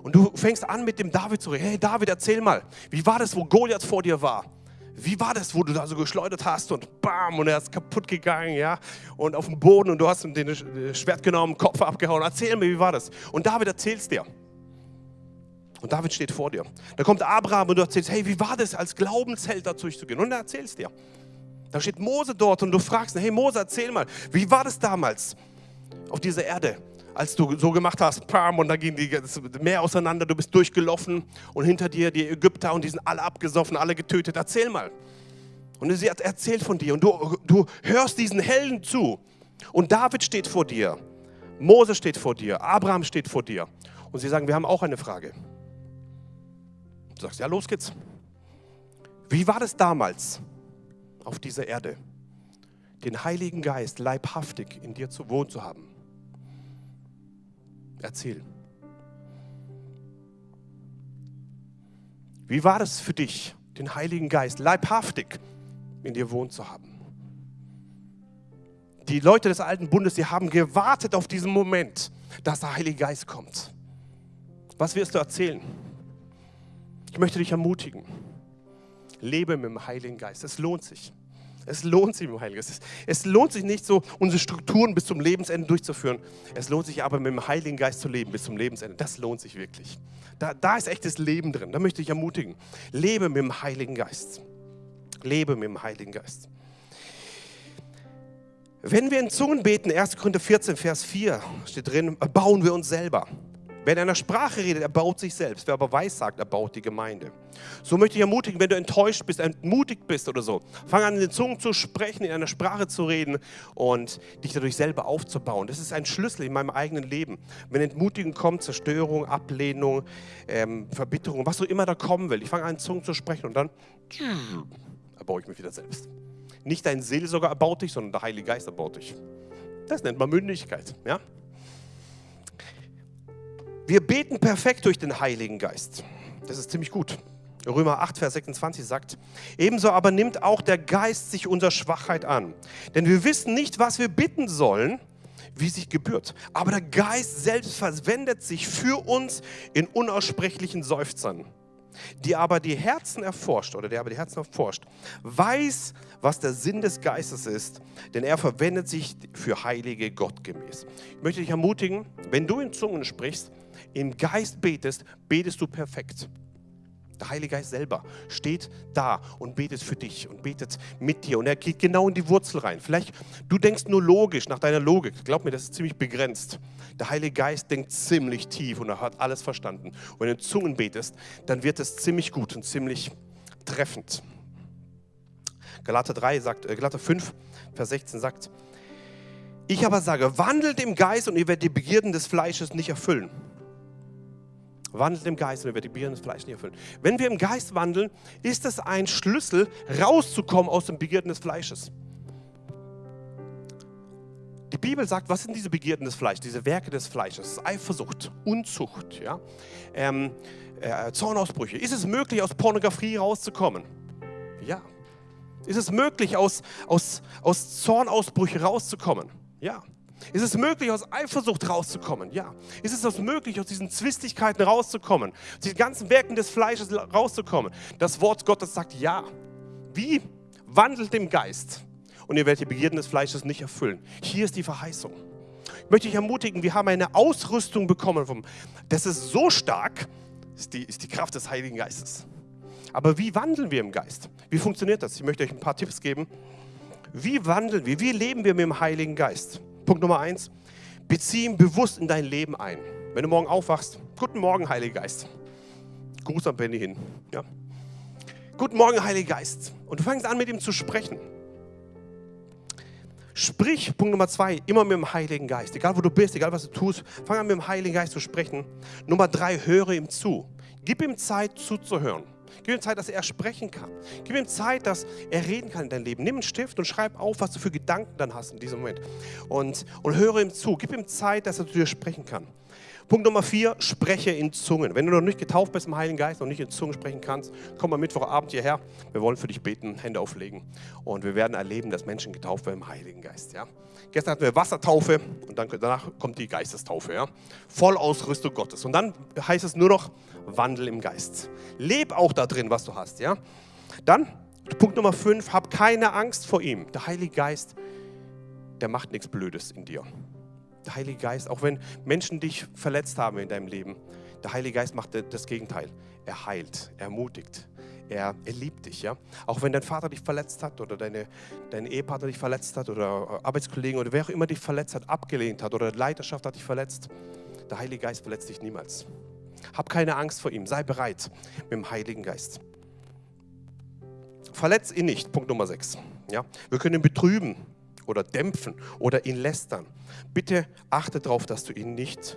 Und du fängst an mit dem David zu reden. Hey David, erzähl mal, wie war das, wo Goliath vor dir war? Wie war das, wo du da so geschleudert hast und bam, und er ist kaputt gegangen, ja? Und auf dem Boden und du hast ihm den Schwert genommen, Kopf abgehauen. Erzähl mir, wie war das? Und David erzählst dir. Und David steht vor dir. Da kommt Abraham und du erzählst, hey, wie war das, als Glaubensheld da durchzugehen? Und er erzählst dir. Da steht Mose dort und du fragst, hey Mose, erzähl mal, wie war das damals auf dieser Erde? Als du so gemacht hast, pam, und dann ging die, das Meer auseinander, du bist durchgelaufen und hinter dir die Ägypter und die sind alle abgesoffen, alle getötet. Erzähl mal. Und sie hat erzählt von dir und du, du hörst diesen Helden zu. Und David steht vor dir, Mose steht vor dir, Abraham steht vor dir. Und sie sagen, wir haben auch eine Frage. Du sagst, ja, los geht's. Wie war das damals auf dieser Erde, den Heiligen Geist leibhaftig in dir zu wohnen zu haben? Erzähl. Wie war es für dich, den Heiligen Geist leibhaftig in dir wohnen zu haben? Die Leute des alten Bundes, die haben gewartet auf diesen Moment, dass der Heilige Geist kommt. Was wirst du erzählen? Ich möchte dich ermutigen. Lebe mit dem Heiligen Geist. Es lohnt sich. Es lohnt sich mit dem Heiligen Geist. Es lohnt sich nicht so, unsere Strukturen bis zum Lebensende durchzuführen. Es lohnt sich aber mit dem Heiligen Geist zu leben bis zum Lebensende. Das lohnt sich wirklich. Da, da ist echtes Leben drin. Da möchte ich ermutigen. Lebe mit dem Heiligen Geist. Lebe mit dem Heiligen Geist. Wenn wir in Zungen beten, 1. Korinther 14, Vers 4 steht drin, bauen wir uns selber. Wer in einer Sprache redet, er baut sich selbst. Wer aber weiß sagt, er baut die Gemeinde. So möchte ich ermutigen, wenn du enttäuscht bist, entmutigt bist oder so, fang an, in den Zungen zu sprechen, in einer Sprache zu reden und dich dadurch selber aufzubauen. Das ist ein Schlüssel in meinem eigenen Leben. Wenn Entmutigung kommt, Zerstörung, Ablehnung, ähm, Verbitterung, was so immer da kommen will, ich fange an, in Zungen zu sprechen und dann erbaue ich mich wieder selbst. Nicht dein Seelsorger erbaut dich, sondern der Heilige Geist erbaut dich. Das nennt man Mündigkeit. Ja? Wir beten perfekt durch den Heiligen Geist. Das ist ziemlich gut. Römer 8, Vers 26 sagt, ebenso aber nimmt auch der Geist sich unserer Schwachheit an. Denn wir wissen nicht, was wir bitten sollen, wie sich gebührt. Aber der Geist selbst verwendet sich für uns in unaussprechlichen Seufzern. Die aber die Herzen erforscht, oder der aber die Herzen erforscht, weiß, was der Sinn des Geistes ist, denn er verwendet sich für Heilige gottgemäß. Ich möchte dich ermutigen, wenn du in Zungen sprichst, im Geist betest, betest du perfekt. Der Heilige Geist selber steht da und betet für dich und betet mit dir. Und er geht genau in die Wurzel rein. Vielleicht, du denkst nur logisch, nach deiner Logik. Glaub mir, das ist ziemlich begrenzt. Der Heilige Geist denkt ziemlich tief und er hat alles verstanden. Und wenn du in Zungen betest, dann wird es ziemlich gut und ziemlich treffend. Galater 3 sagt, äh, Galater 5, Vers 16 sagt, ich aber sage, wandelt im Geist und ihr werdet die Begierden des Fleisches nicht erfüllen. Wandelt im Geist und ihr die Begierden des Fleisches nicht erfüllen. Wenn wir im Geist wandeln, ist es ein Schlüssel, rauszukommen aus den Begierden des Fleisches. Die Bibel sagt, was sind diese Begierden des Fleisches, diese Werke des Fleisches? Eifersucht, Unzucht, ja? ähm, äh, Zornausbrüche. Ist es möglich, aus Pornografie rauszukommen? Ja. Ist es möglich, aus, aus, aus Zornausbrüche rauszukommen? Ja. Ist es möglich, aus Eifersucht rauszukommen? Ja. Ist es möglich, aus diesen Zwistigkeiten rauszukommen? Aus diesen ganzen Werken des Fleisches rauszukommen? Das Wort Gottes sagt ja. Wie? Wandelt im Geist. und ihr werdet die Begierden des Fleisches nicht erfüllen. Hier ist die Verheißung. Ich möchte dich ermutigen, wir haben eine Ausrüstung bekommen. Das ist so stark, ist die, ist die Kraft des Heiligen Geistes. Aber wie wandeln wir im Geist? Wie funktioniert das? Ich möchte euch ein paar Tipps geben. Wie wandeln wir? Wie leben wir mit dem Heiligen Geist? Punkt Nummer eins, bezieh ihn bewusst in dein Leben ein. Wenn du morgen aufwachst, guten Morgen, Heiliger Geist. Gruß an Benny hin. Ja. Guten Morgen, Heiliger Geist. Und du fängst an, mit ihm zu sprechen. Sprich, Punkt Nummer zwei, immer mit dem Heiligen Geist. Egal wo du bist, egal was du tust, fang an mit dem Heiligen Geist zu sprechen. Nummer drei, höre ihm zu. Gib ihm Zeit zuzuhören. Gib ihm Zeit, dass er sprechen kann. Gib ihm Zeit, dass er reden kann in dein Leben. Nimm einen Stift und schreib auf, was du für Gedanken dann hast in diesem Moment. Und, und höre ihm zu. Gib ihm Zeit, dass er zu dir sprechen kann. Punkt Nummer vier, spreche in Zungen. Wenn du noch nicht getauft bist im Heiligen Geist, noch nicht in Zungen sprechen kannst, komm am Mittwochabend hierher. Wir wollen für dich beten, Hände auflegen und wir werden erleben, dass Menschen getauft werden im Heiligen Geist. Ja? Gestern hatten wir Wassertaufe und dann, danach kommt die Geistestaufe. Ja? Vollausrüstung Gottes. Und dann heißt es nur noch Wandel im Geist. Leb auch da drin, was du hast. Ja? Dann, Punkt Nummer fünf, hab keine Angst vor ihm. Der Heilige Geist, der macht nichts Blödes in dir der Heilige Geist, auch wenn Menschen dich verletzt haben in deinem Leben, der Heilige Geist macht das Gegenteil. Er heilt, er ermutigt, er, er liebt dich. Ja? Auch wenn dein Vater dich verletzt hat oder deine, dein Ehepartner dich verletzt hat oder Arbeitskollegen oder wer auch immer dich verletzt hat, abgelehnt hat oder Leiterschaft hat dich verletzt, der Heilige Geist verletzt dich niemals. Hab keine Angst vor ihm, sei bereit mit dem Heiligen Geist. Verletz ihn nicht, Punkt Nummer 6. Ja? Wir können ihn betrüben, oder dämpfen oder ihn lästern. Bitte achte darauf, dass du ihn nicht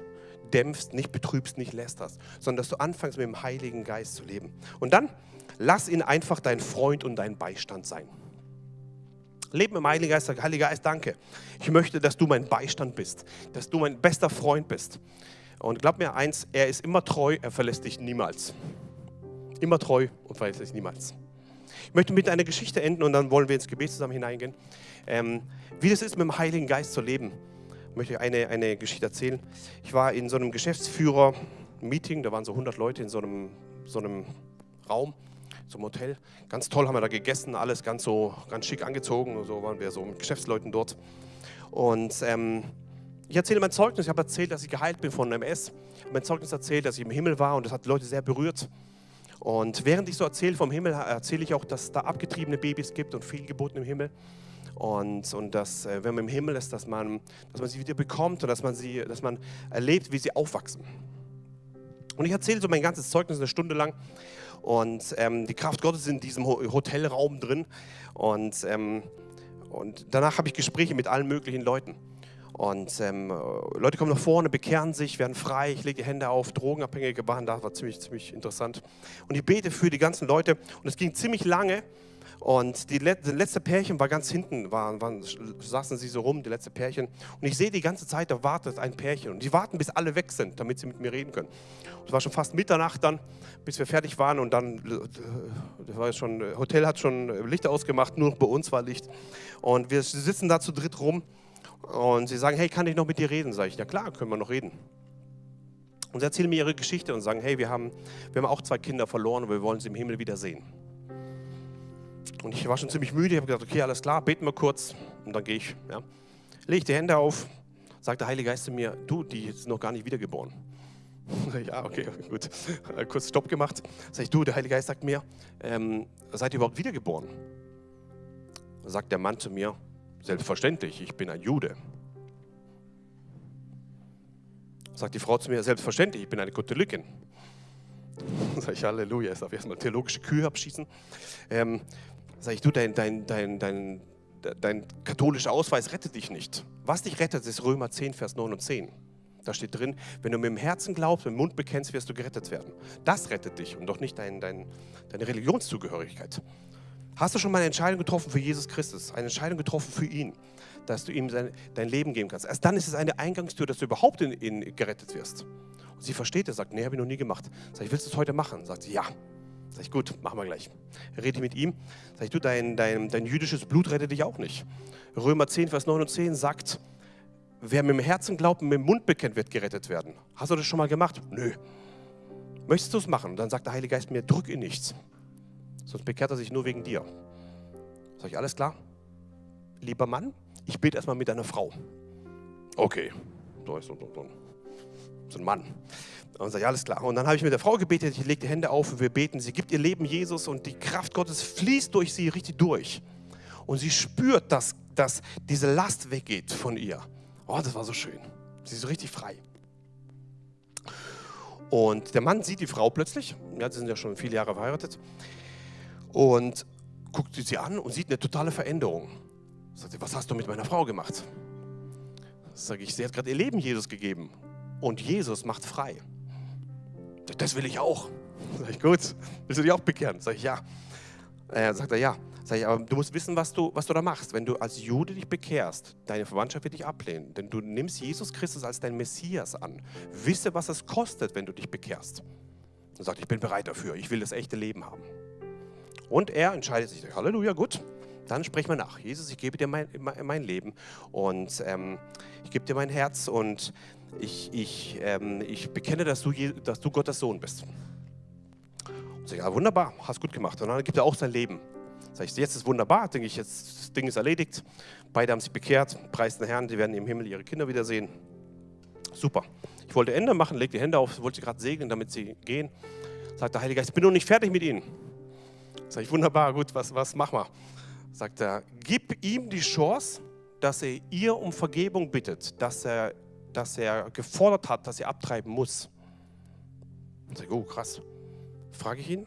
dämpfst, nicht betrübst, nicht lästerst, sondern dass du anfängst mit dem Heiligen Geist zu leben. Und dann lass ihn einfach dein Freund und dein Beistand sein. Leben im Heiligen Geist, sag, Heiliger Geist, danke. Ich möchte, dass du mein Beistand bist, dass du mein bester Freund bist. Und glaub mir eins, er ist immer treu, er verlässt dich niemals. Immer treu und verlässt dich niemals. Ich möchte mit einer Geschichte enden und dann wollen wir ins Gebet zusammen hineingehen. Ähm, wie das ist, mit dem Heiligen Geist zu leben, möchte ich eine, eine Geschichte erzählen. Ich war in so einem Geschäftsführer-Meeting, da waren so 100 Leute in so einem, so einem Raum, so einem Hotel. Ganz toll haben wir da gegessen, alles ganz so ganz schick angezogen. Und so waren wir so mit Geschäftsleuten dort. Und ähm, ich erzähle mein Zeugnis. Ich habe erzählt, dass ich geheilt bin von MS. Ich habe mein Zeugnis erzählt, dass ich im Himmel war und das hat Leute sehr berührt. Und während ich so erzähle vom Himmel, erzähle ich auch, dass es da abgetriebene Babys gibt und Fehlgeburten im Himmel. Und, und dass, äh, wenn man im Himmel ist, dass man, dass man sie wieder bekommt und dass man, sie, dass man erlebt, wie sie aufwachsen. Und ich erzähle so mein ganzes Zeugnis eine Stunde lang. Und ähm, die Kraft Gottes ist in diesem Hotelraum drin. Und, ähm, und danach habe ich Gespräche mit allen möglichen Leuten. Und ähm, Leute kommen nach vorne, bekehren sich, werden frei, ich lege die Hände auf, Drogenabhängige waren da, war ziemlich, ziemlich interessant. Und ich bete für die ganzen Leute und es ging ziemlich lange. Und die letzte Pärchen war ganz hinten, waren, waren, saßen sie so rum, die letzte Pärchen. Und ich sehe die ganze Zeit, da wartet ein Pärchen. Und die warten, bis alle weg sind, damit sie mit mir reden können. Es war schon fast Mitternacht dann, bis wir fertig waren. Und dann, das war schon, Hotel hat schon Lichter ausgemacht, nur noch bei uns war Licht. Und wir sitzen da zu dritt rum. Und sie sagen, hey, kann ich noch mit dir reden? Sage ich, ja klar, können wir noch reden. Und sie erzählen mir ihre Geschichte und sagen, hey, wir haben, wir haben auch zwei Kinder verloren und wir wollen sie im Himmel wiedersehen. Und ich war schon ziemlich müde, ich habe gesagt, okay, alles klar, beten wir kurz und dann gehe ich. Ja. Lege ich die Hände auf, sagt der Heilige Geist zu mir, du, die ist noch gar nicht wiedergeboren. ja, okay, gut. Kurz Stopp gemacht. Sag ich, du, der Heilige Geist sagt mir, ähm, seid ihr überhaupt wiedergeboren? Sagt der Mann zu mir, Selbstverständlich, ich bin ein Jude. Sagt die Frau zu mir, selbstverständlich, ich bin eine Katholikin. Sag ich, Halleluja, jetzt darf erstmal theologische Kühe abschießen. Ähm, sag ich, du, dein, dein, dein, dein, dein katholischer Ausweis rettet dich nicht. Was dich rettet, ist Römer 10, Vers 9 und 10. Da steht drin, wenn du mit dem Herzen glaubst, mit dem Mund bekennst, wirst du gerettet werden. Das rettet dich und doch nicht dein, dein, deine Religionszugehörigkeit. Hast du schon mal eine Entscheidung getroffen für Jesus Christus? Eine Entscheidung getroffen für ihn, dass du ihm sein, dein Leben geben kannst? Erst dann ist es eine Eingangstür, dass du überhaupt in, in gerettet wirst. Und sie versteht es, sagt, nee, habe ich noch nie gemacht. Sag ich, willst du es heute machen? Sagt sie, ja. Sag ich, gut, machen wir gleich. Rede mit ihm. Sag ich, du, dein, dein, dein jüdisches Blut rettet dich auch nicht. Römer 10, Vers 9 und 10 sagt, wer mit dem Herzen glaubt und mit dem Mund bekennt, wird gerettet werden. Hast du das schon mal gemacht? Nö. Möchtest du es machen? Dann sagt der Heilige Geist mir, drück in nichts sonst bekehrt er sich nur wegen dir. Sag ich, alles klar? lieber Mann, ich bete erstmal mit deiner Frau. Okay, so so, so, so ein Mann. Und sage, ja, alles klar. Und dann habe ich mit der Frau gebetet, ich lege die Hände auf und wir beten. Sie gibt ihr Leben Jesus und die Kraft Gottes fließt durch sie richtig durch. Und sie spürt, dass, dass diese Last weggeht von ihr. Oh, das war so schön. Sie ist so richtig frei. Und der Mann sieht die Frau plötzlich, ja, sie sind ja schon viele Jahre verheiratet, und guckt sie an und sieht eine totale Veränderung. Sagt was hast du mit meiner Frau gemacht? Sage ich, sie hat gerade ihr Leben Jesus gegeben und Jesus macht frei. Das will ich auch. Sag ich, gut, willst du dich auch bekehren? Sag ich, ja. Äh, sagt er, ja. Sag ich, aber du musst wissen, was du, was du da machst. Wenn du als Jude dich bekehrst, deine Verwandtschaft wird dich ablehnen, denn du nimmst Jesus Christus als dein Messias an. Wisse, was es kostet, wenn du dich bekehrst. Und sagt, ich bin bereit dafür, ich will das echte Leben haben. Und er entscheidet sich, Halleluja, gut, dann sprechen wir nach. Jesus, ich gebe dir mein, mein Leben und ähm, ich gebe dir mein Herz und ich, ich, ähm, ich bekenne, dass du, dass du Gottes Sohn bist. Und sage, ja, wunderbar, hast gut gemacht. Und dann gibt er auch sein Leben. Sag ich, jetzt ist wunderbar, denke ich, jetzt das Ding ist erledigt. Beide haben sich bekehrt, preis den Herrn, die werden im Himmel ihre Kinder wiedersehen. Super. Ich wollte Ende machen, leg die Hände auf, wollte gerade segnen, damit sie gehen. Sagt der Heilige Geist, ich bin noch nicht fertig mit ihnen. Sag ich, wunderbar, gut, was, was machen wir? Sagt er, gib ihm die Chance, dass er ihr um Vergebung bittet, dass er, dass er gefordert hat, dass er abtreiben muss. Sag ich, oh krass. Frage ich ihn,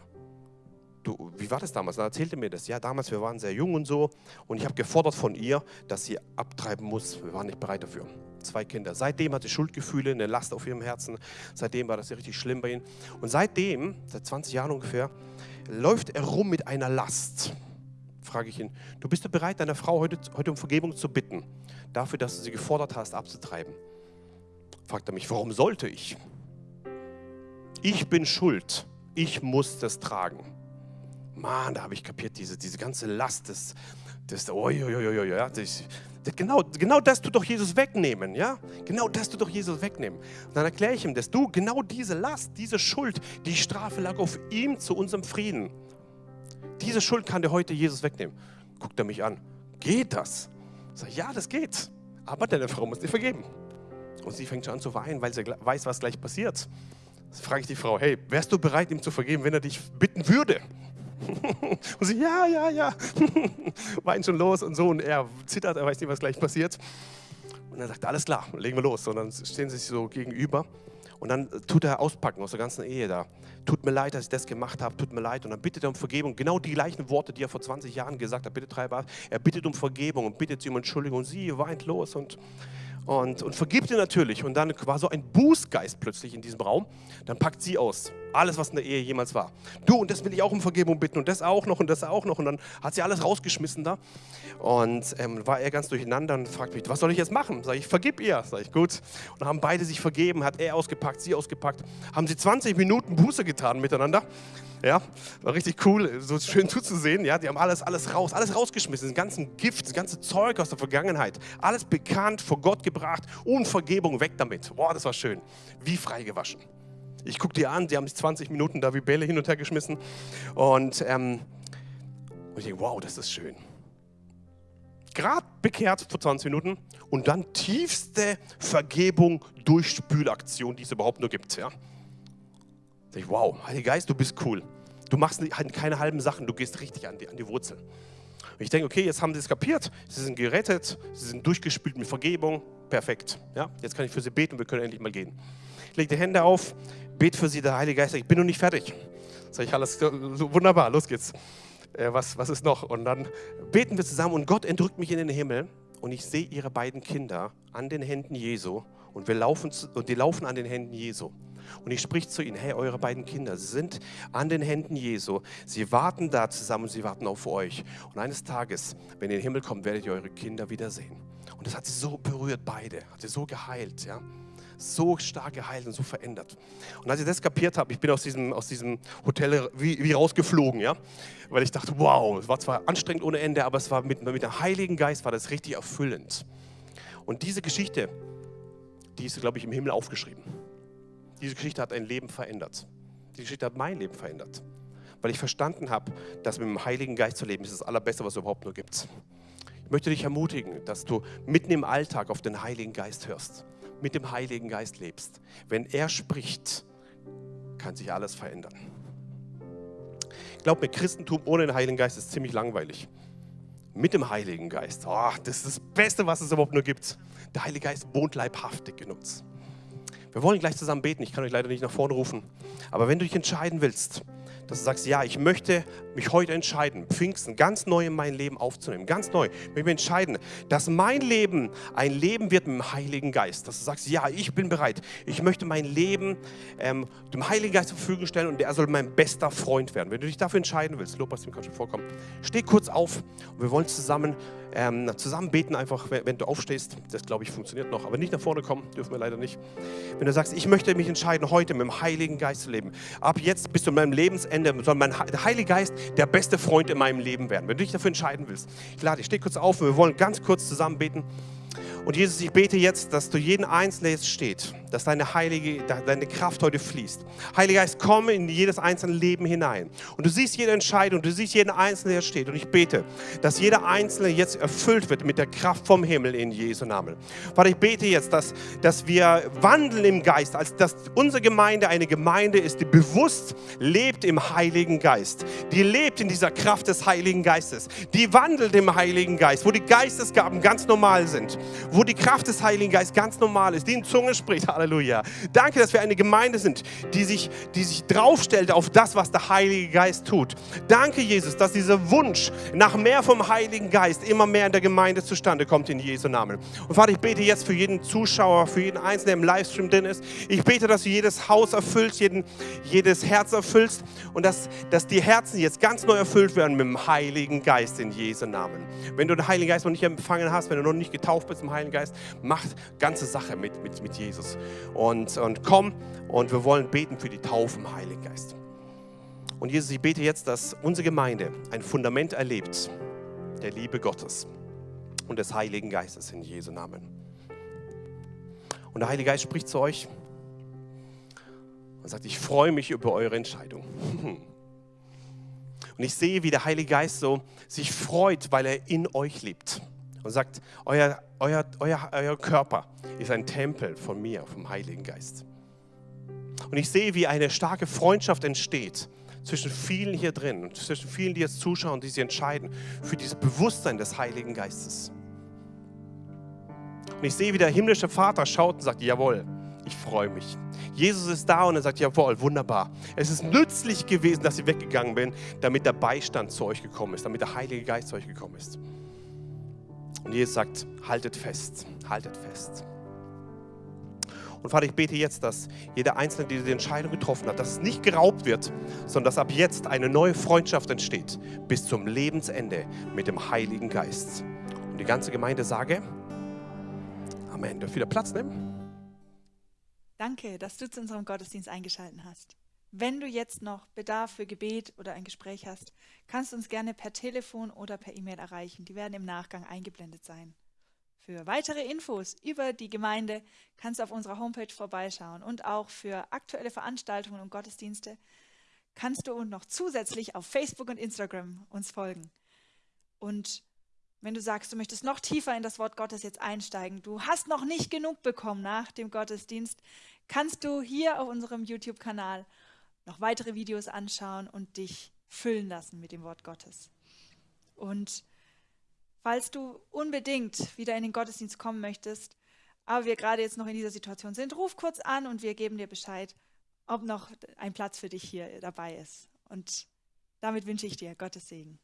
du, wie war das damals? Dann erzählte mir das. Ja, damals, wir waren sehr jung und so. Und ich habe gefordert von ihr, dass sie abtreiben muss. Wir waren nicht bereit dafür. Zwei Kinder. Seitdem hat sie Schuldgefühle, eine Last auf ihrem Herzen. Seitdem war das richtig schlimm bei ihnen. Und seitdem, seit 20 Jahren ungefähr, läuft er rum mit einer Last. Frage ich ihn, du bist du bereit, deine Frau heute, heute um Vergebung zu bitten, dafür, dass du sie gefordert hast, abzutreiben? Fragt er mich, warum sollte ich? Ich bin schuld, ich muss das tragen. Mann, da habe ich kapiert, diese, diese ganze Last des, des oh, oh, oh, ja, das, das, genau, genau das tut doch Jesus wegnehmen, ja? Genau das tut doch Jesus wegnehmen. Und dann erkläre ich ihm, dass du genau diese Last, diese Schuld, die Strafe lag auf ihm zu unserem Frieden. Diese Schuld kann dir heute Jesus wegnehmen. Guckt er mich an. Geht das? Ich, ja, das geht. Aber deine Frau muss dir vergeben. Und sie fängt schon an zu weinen, weil sie weiß, was gleich passiert. Dann frage ich die Frau, hey, wärst du bereit, ihm zu vergeben, wenn er dich bitten würde? und sie, ja, ja, ja. Weint schon los und so. Und er zittert, er weiß nicht, was gleich passiert. Und dann sagt er, alles klar, legen wir los. Und dann stehen sie sich so gegenüber. Und dann tut er auspacken aus der ganzen Ehe da. Tut mir leid, dass ich das gemacht habe, tut mir leid. Und dann bittet er um Vergebung. Genau die gleichen Worte, die er vor 20 Jahren gesagt hat. Bitte treibe Er bittet um Vergebung und bittet sie um Entschuldigung. Und sie weint los und und, und vergibt ihr natürlich. Und dann war so ein Bußgeist plötzlich in diesem Raum. Dann packt sie aus. Alles, was in der Ehe jemals war. Du, und das will ich auch um Vergebung bitten und das auch noch und das auch noch. Und dann hat sie alles rausgeschmissen da. Und ähm, war er ganz durcheinander und fragt mich, was soll ich jetzt machen? Sag ich, vergib ihr. Sag ich, gut. Und dann haben beide sich vergeben, hat er ausgepackt, sie ausgepackt. Haben sie 20 Minuten Buße getan miteinander. Ja, war richtig cool, so schön zuzusehen. Ja, die haben alles, alles raus, alles rausgeschmissen, das ganze Gift, das ganze Zeug aus der Vergangenheit, alles bekannt, vor Gott gebracht und Vergebung weg damit. Boah, das war schön. Wie freigewaschen. Ich gucke dir an, die haben sich 20 Minuten da wie Bälle hin und her geschmissen und, ähm, und ich denke, wow, das ist schön. Gerade bekehrt vor 20 Minuten und dann tiefste Vergebung durch Spülaktion, die es überhaupt nur gibt. Ja. Sag ich, wow, Heiliger Geist, du bist cool. Du machst halt keine halben Sachen, du gehst richtig an die, an die Wurzel. Und ich denke, okay, jetzt haben sie es kapiert, sie sind gerettet, sie sind durchgespült mit Vergebung, perfekt. Ja, jetzt kann ich für sie beten wir können endlich mal gehen. Ich lege die Hände auf, bete für sie, der Heilige Geist, ich bin noch nicht fertig. Sag ich, alles wunderbar, los geht's. Äh, was, was ist noch? Und dann beten wir zusammen und Gott entrückt mich in den Himmel und ich sehe ihre beiden Kinder an den Händen Jesu und wir laufen und die laufen an den Händen Jesu. Und ich sprich zu ihnen, hey, eure beiden Kinder sind an den Händen Jesu. Sie warten da zusammen sie warten auf euch. Und eines Tages, wenn ihr in den Himmel kommt, werdet ihr eure Kinder wiedersehen. Und das hat sie so berührt, beide. Hat sie so geheilt, ja. So stark geheilt und so verändert. Und als ich das kapiert habe, ich bin aus diesem, aus diesem Hotel wie, wie rausgeflogen, ja. Weil ich dachte, wow, es war zwar anstrengend ohne Ende, aber es war mit, mit dem Heiligen Geist war das richtig erfüllend. Und diese Geschichte, die ist, glaube ich, im Himmel aufgeschrieben. Diese Geschichte hat ein Leben verändert. Die Geschichte hat mein Leben verändert. Weil ich verstanden habe, dass mit dem Heiligen Geist zu leben ist das Allerbeste, was es überhaupt nur gibt. Ich möchte dich ermutigen, dass du mitten im Alltag auf den Heiligen Geist hörst, mit dem Heiligen Geist lebst. Wenn er spricht, kann sich alles verändern. Glaub mir, Christentum ohne den Heiligen Geist ist ziemlich langweilig. Mit dem Heiligen Geist, oh, das ist das Beste, was es überhaupt nur gibt. Der Heilige Geist wohnt leibhaftig in uns. Wir wollen gleich zusammen beten. Ich kann euch leider nicht nach vorne rufen. Aber wenn du dich entscheiden willst, dass du sagst, ja, ich möchte mich heute entscheiden, Pfingsten ganz neu in mein Leben aufzunehmen, ganz neu, ich möchte mich entscheiden, dass mein Leben ein Leben wird mit dem Heiligen Geist, dass du sagst, ja, ich bin bereit, ich möchte mein Leben ähm, dem Heiligen Geist zur Verfügung stellen und er soll mein bester Freund werden. Wenn du dich dafür entscheiden willst, Lobpreis, dem kann schon vorkommen, steh kurz auf und wir wollen zusammen ähm, zusammen beten einfach, wenn, du aufstehst. Das glaube ich funktioniert noch, aber nicht nach vorne kommen, dürfen wir leider nicht. Wenn du sagst, ich möchte mich entscheiden, heute mit dem Heiligen Geist zu leben. Ab jetzt bis zu meinem Lebensende soll mein der Heilige Geist der beste Freund in meinem Leben werden. Wenn du dich dafür entscheiden willst, ich lade dich, steh kurz auf und wir wollen ganz kurz zusammen beten. Und Jesus, ich bete jetzt, dass du jeden Einzelnen jetzt steht, dass deine heilige, deine Kraft heute fließt. Heiliger Geist, komm in jedes einzelne Leben hinein. Und du siehst jede Entscheidung, du siehst jeden Einzelnen, der steht. Und ich bete, dass jeder Einzelne jetzt erfüllt wird mit der Kraft vom Himmel in Jesu Namen. Vater, ich bete jetzt, dass, dass wir wandeln im Geist, als dass unsere Gemeinde eine Gemeinde ist, die bewusst lebt im Heiligen Geist. Die lebt in dieser Kraft des Heiligen Geistes. Die wandelt im Heiligen Geist, wo die Geistesgaben ganz normal sind wo die Kraft des Heiligen Geistes ganz normal ist, die in Zunge spricht. Halleluja. Danke, dass wir eine Gemeinde sind, die sich, die sich draufstellt auf das, was der Heilige Geist tut. Danke, Jesus, dass dieser Wunsch nach mehr vom Heiligen Geist immer mehr in der Gemeinde zustande kommt in Jesu Namen. Und Vater, ich bete jetzt für jeden Zuschauer, für jeden Einzelnen, der im Livestream drin ist. Ich bete, dass du jedes Haus erfüllst, jeden, jedes Herz erfüllst und dass, dass die Herzen jetzt ganz neu erfüllt werden mit dem Heiligen Geist in Jesu Namen. Wenn du den Heiligen Geist noch nicht empfangen hast, wenn du noch nicht getauft bist im Heiligen Heiligen Geist, macht ganze Sache mit, mit, mit Jesus. Und, und komm und wir wollen beten für die Taufe im Heiligen Geist. Und Jesus, ich bete jetzt, dass unsere Gemeinde ein Fundament erlebt der Liebe Gottes und des Heiligen Geistes in Jesu Namen. Und der Heilige Geist spricht zu euch und sagt, ich freue mich über eure Entscheidung. Und ich sehe, wie der Heilige Geist so sich freut, weil er in euch lebt und sagt, euer, euer, euer, euer Körper ist ein Tempel von mir, vom Heiligen Geist. Und ich sehe, wie eine starke Freundschaft entsteht zwischen vielen hier drin und zwischen vielen, die jetzt zuschauen, die sich entscheiden für dieses Bewusstsein des Heiligen Geistes. Und ich sehe, wie der himmlische Vater schaut und sagt, jawohl, ich freue mich. Jesus ist da und er sagt, jawohl, wunderbar. Es ist nützlich gewesen, dass ich weggegangen bin, damit der Beistand zu euch gekommen ist, damit der Heilige Geist zu euch gekommen ist. Und Jesus sagt, haltet fest, haltet fest. Und Vater, ich bete jetzt, dass jeder Einzelne, der die Entscheidung getroffen hat, dass es nicht geraubt wird, sondern dass ab jetzt eine neue Freundschaft entsteht bis zum Lebensende mit dem Heiligen Geist. Und die ganze Gemeinde sage, Amen. Darf wieder Platz nehmen? Danke, dass du zu unserem Gottesdienst eingeschaltet hast. Wenn du jetzt noch Bedarf für Gebet oder ein Gespräch hast, kannst du uns gerne per Telefon oder per E-Mail erreichen. Die werden im Nachgang eingeblendet sein. Für weitere Infos über die Gemeinde kannst du auf unserer Homepage vorbeischauen und auch für aktuelle Veranstaltungen und Gottesdienste kannst du noch zusätzlich auf Facebook und Instagram uns folgen. Und wenn du sagst, du möchtest noch tiefer in das Wort Gottes jetzt einsteigen, du hast noch nicht genug bekommen nach dem Gottesdienst, kannst du hier auf unserem YouTube-Kanal noch weitere Videos anschauen und dich füllen lassen mit dem Wort Gottes. Und falls du unbedingt wieder in den Gottesdienst kommen möchtest, aber wir gerade jetzt noch in dieser Situation sind, ruf kurz an und wir geben dir Bescheid, ob noch ein Platz für dich hier dabei ist. Und damit wünsche ich dir Gottes Segen.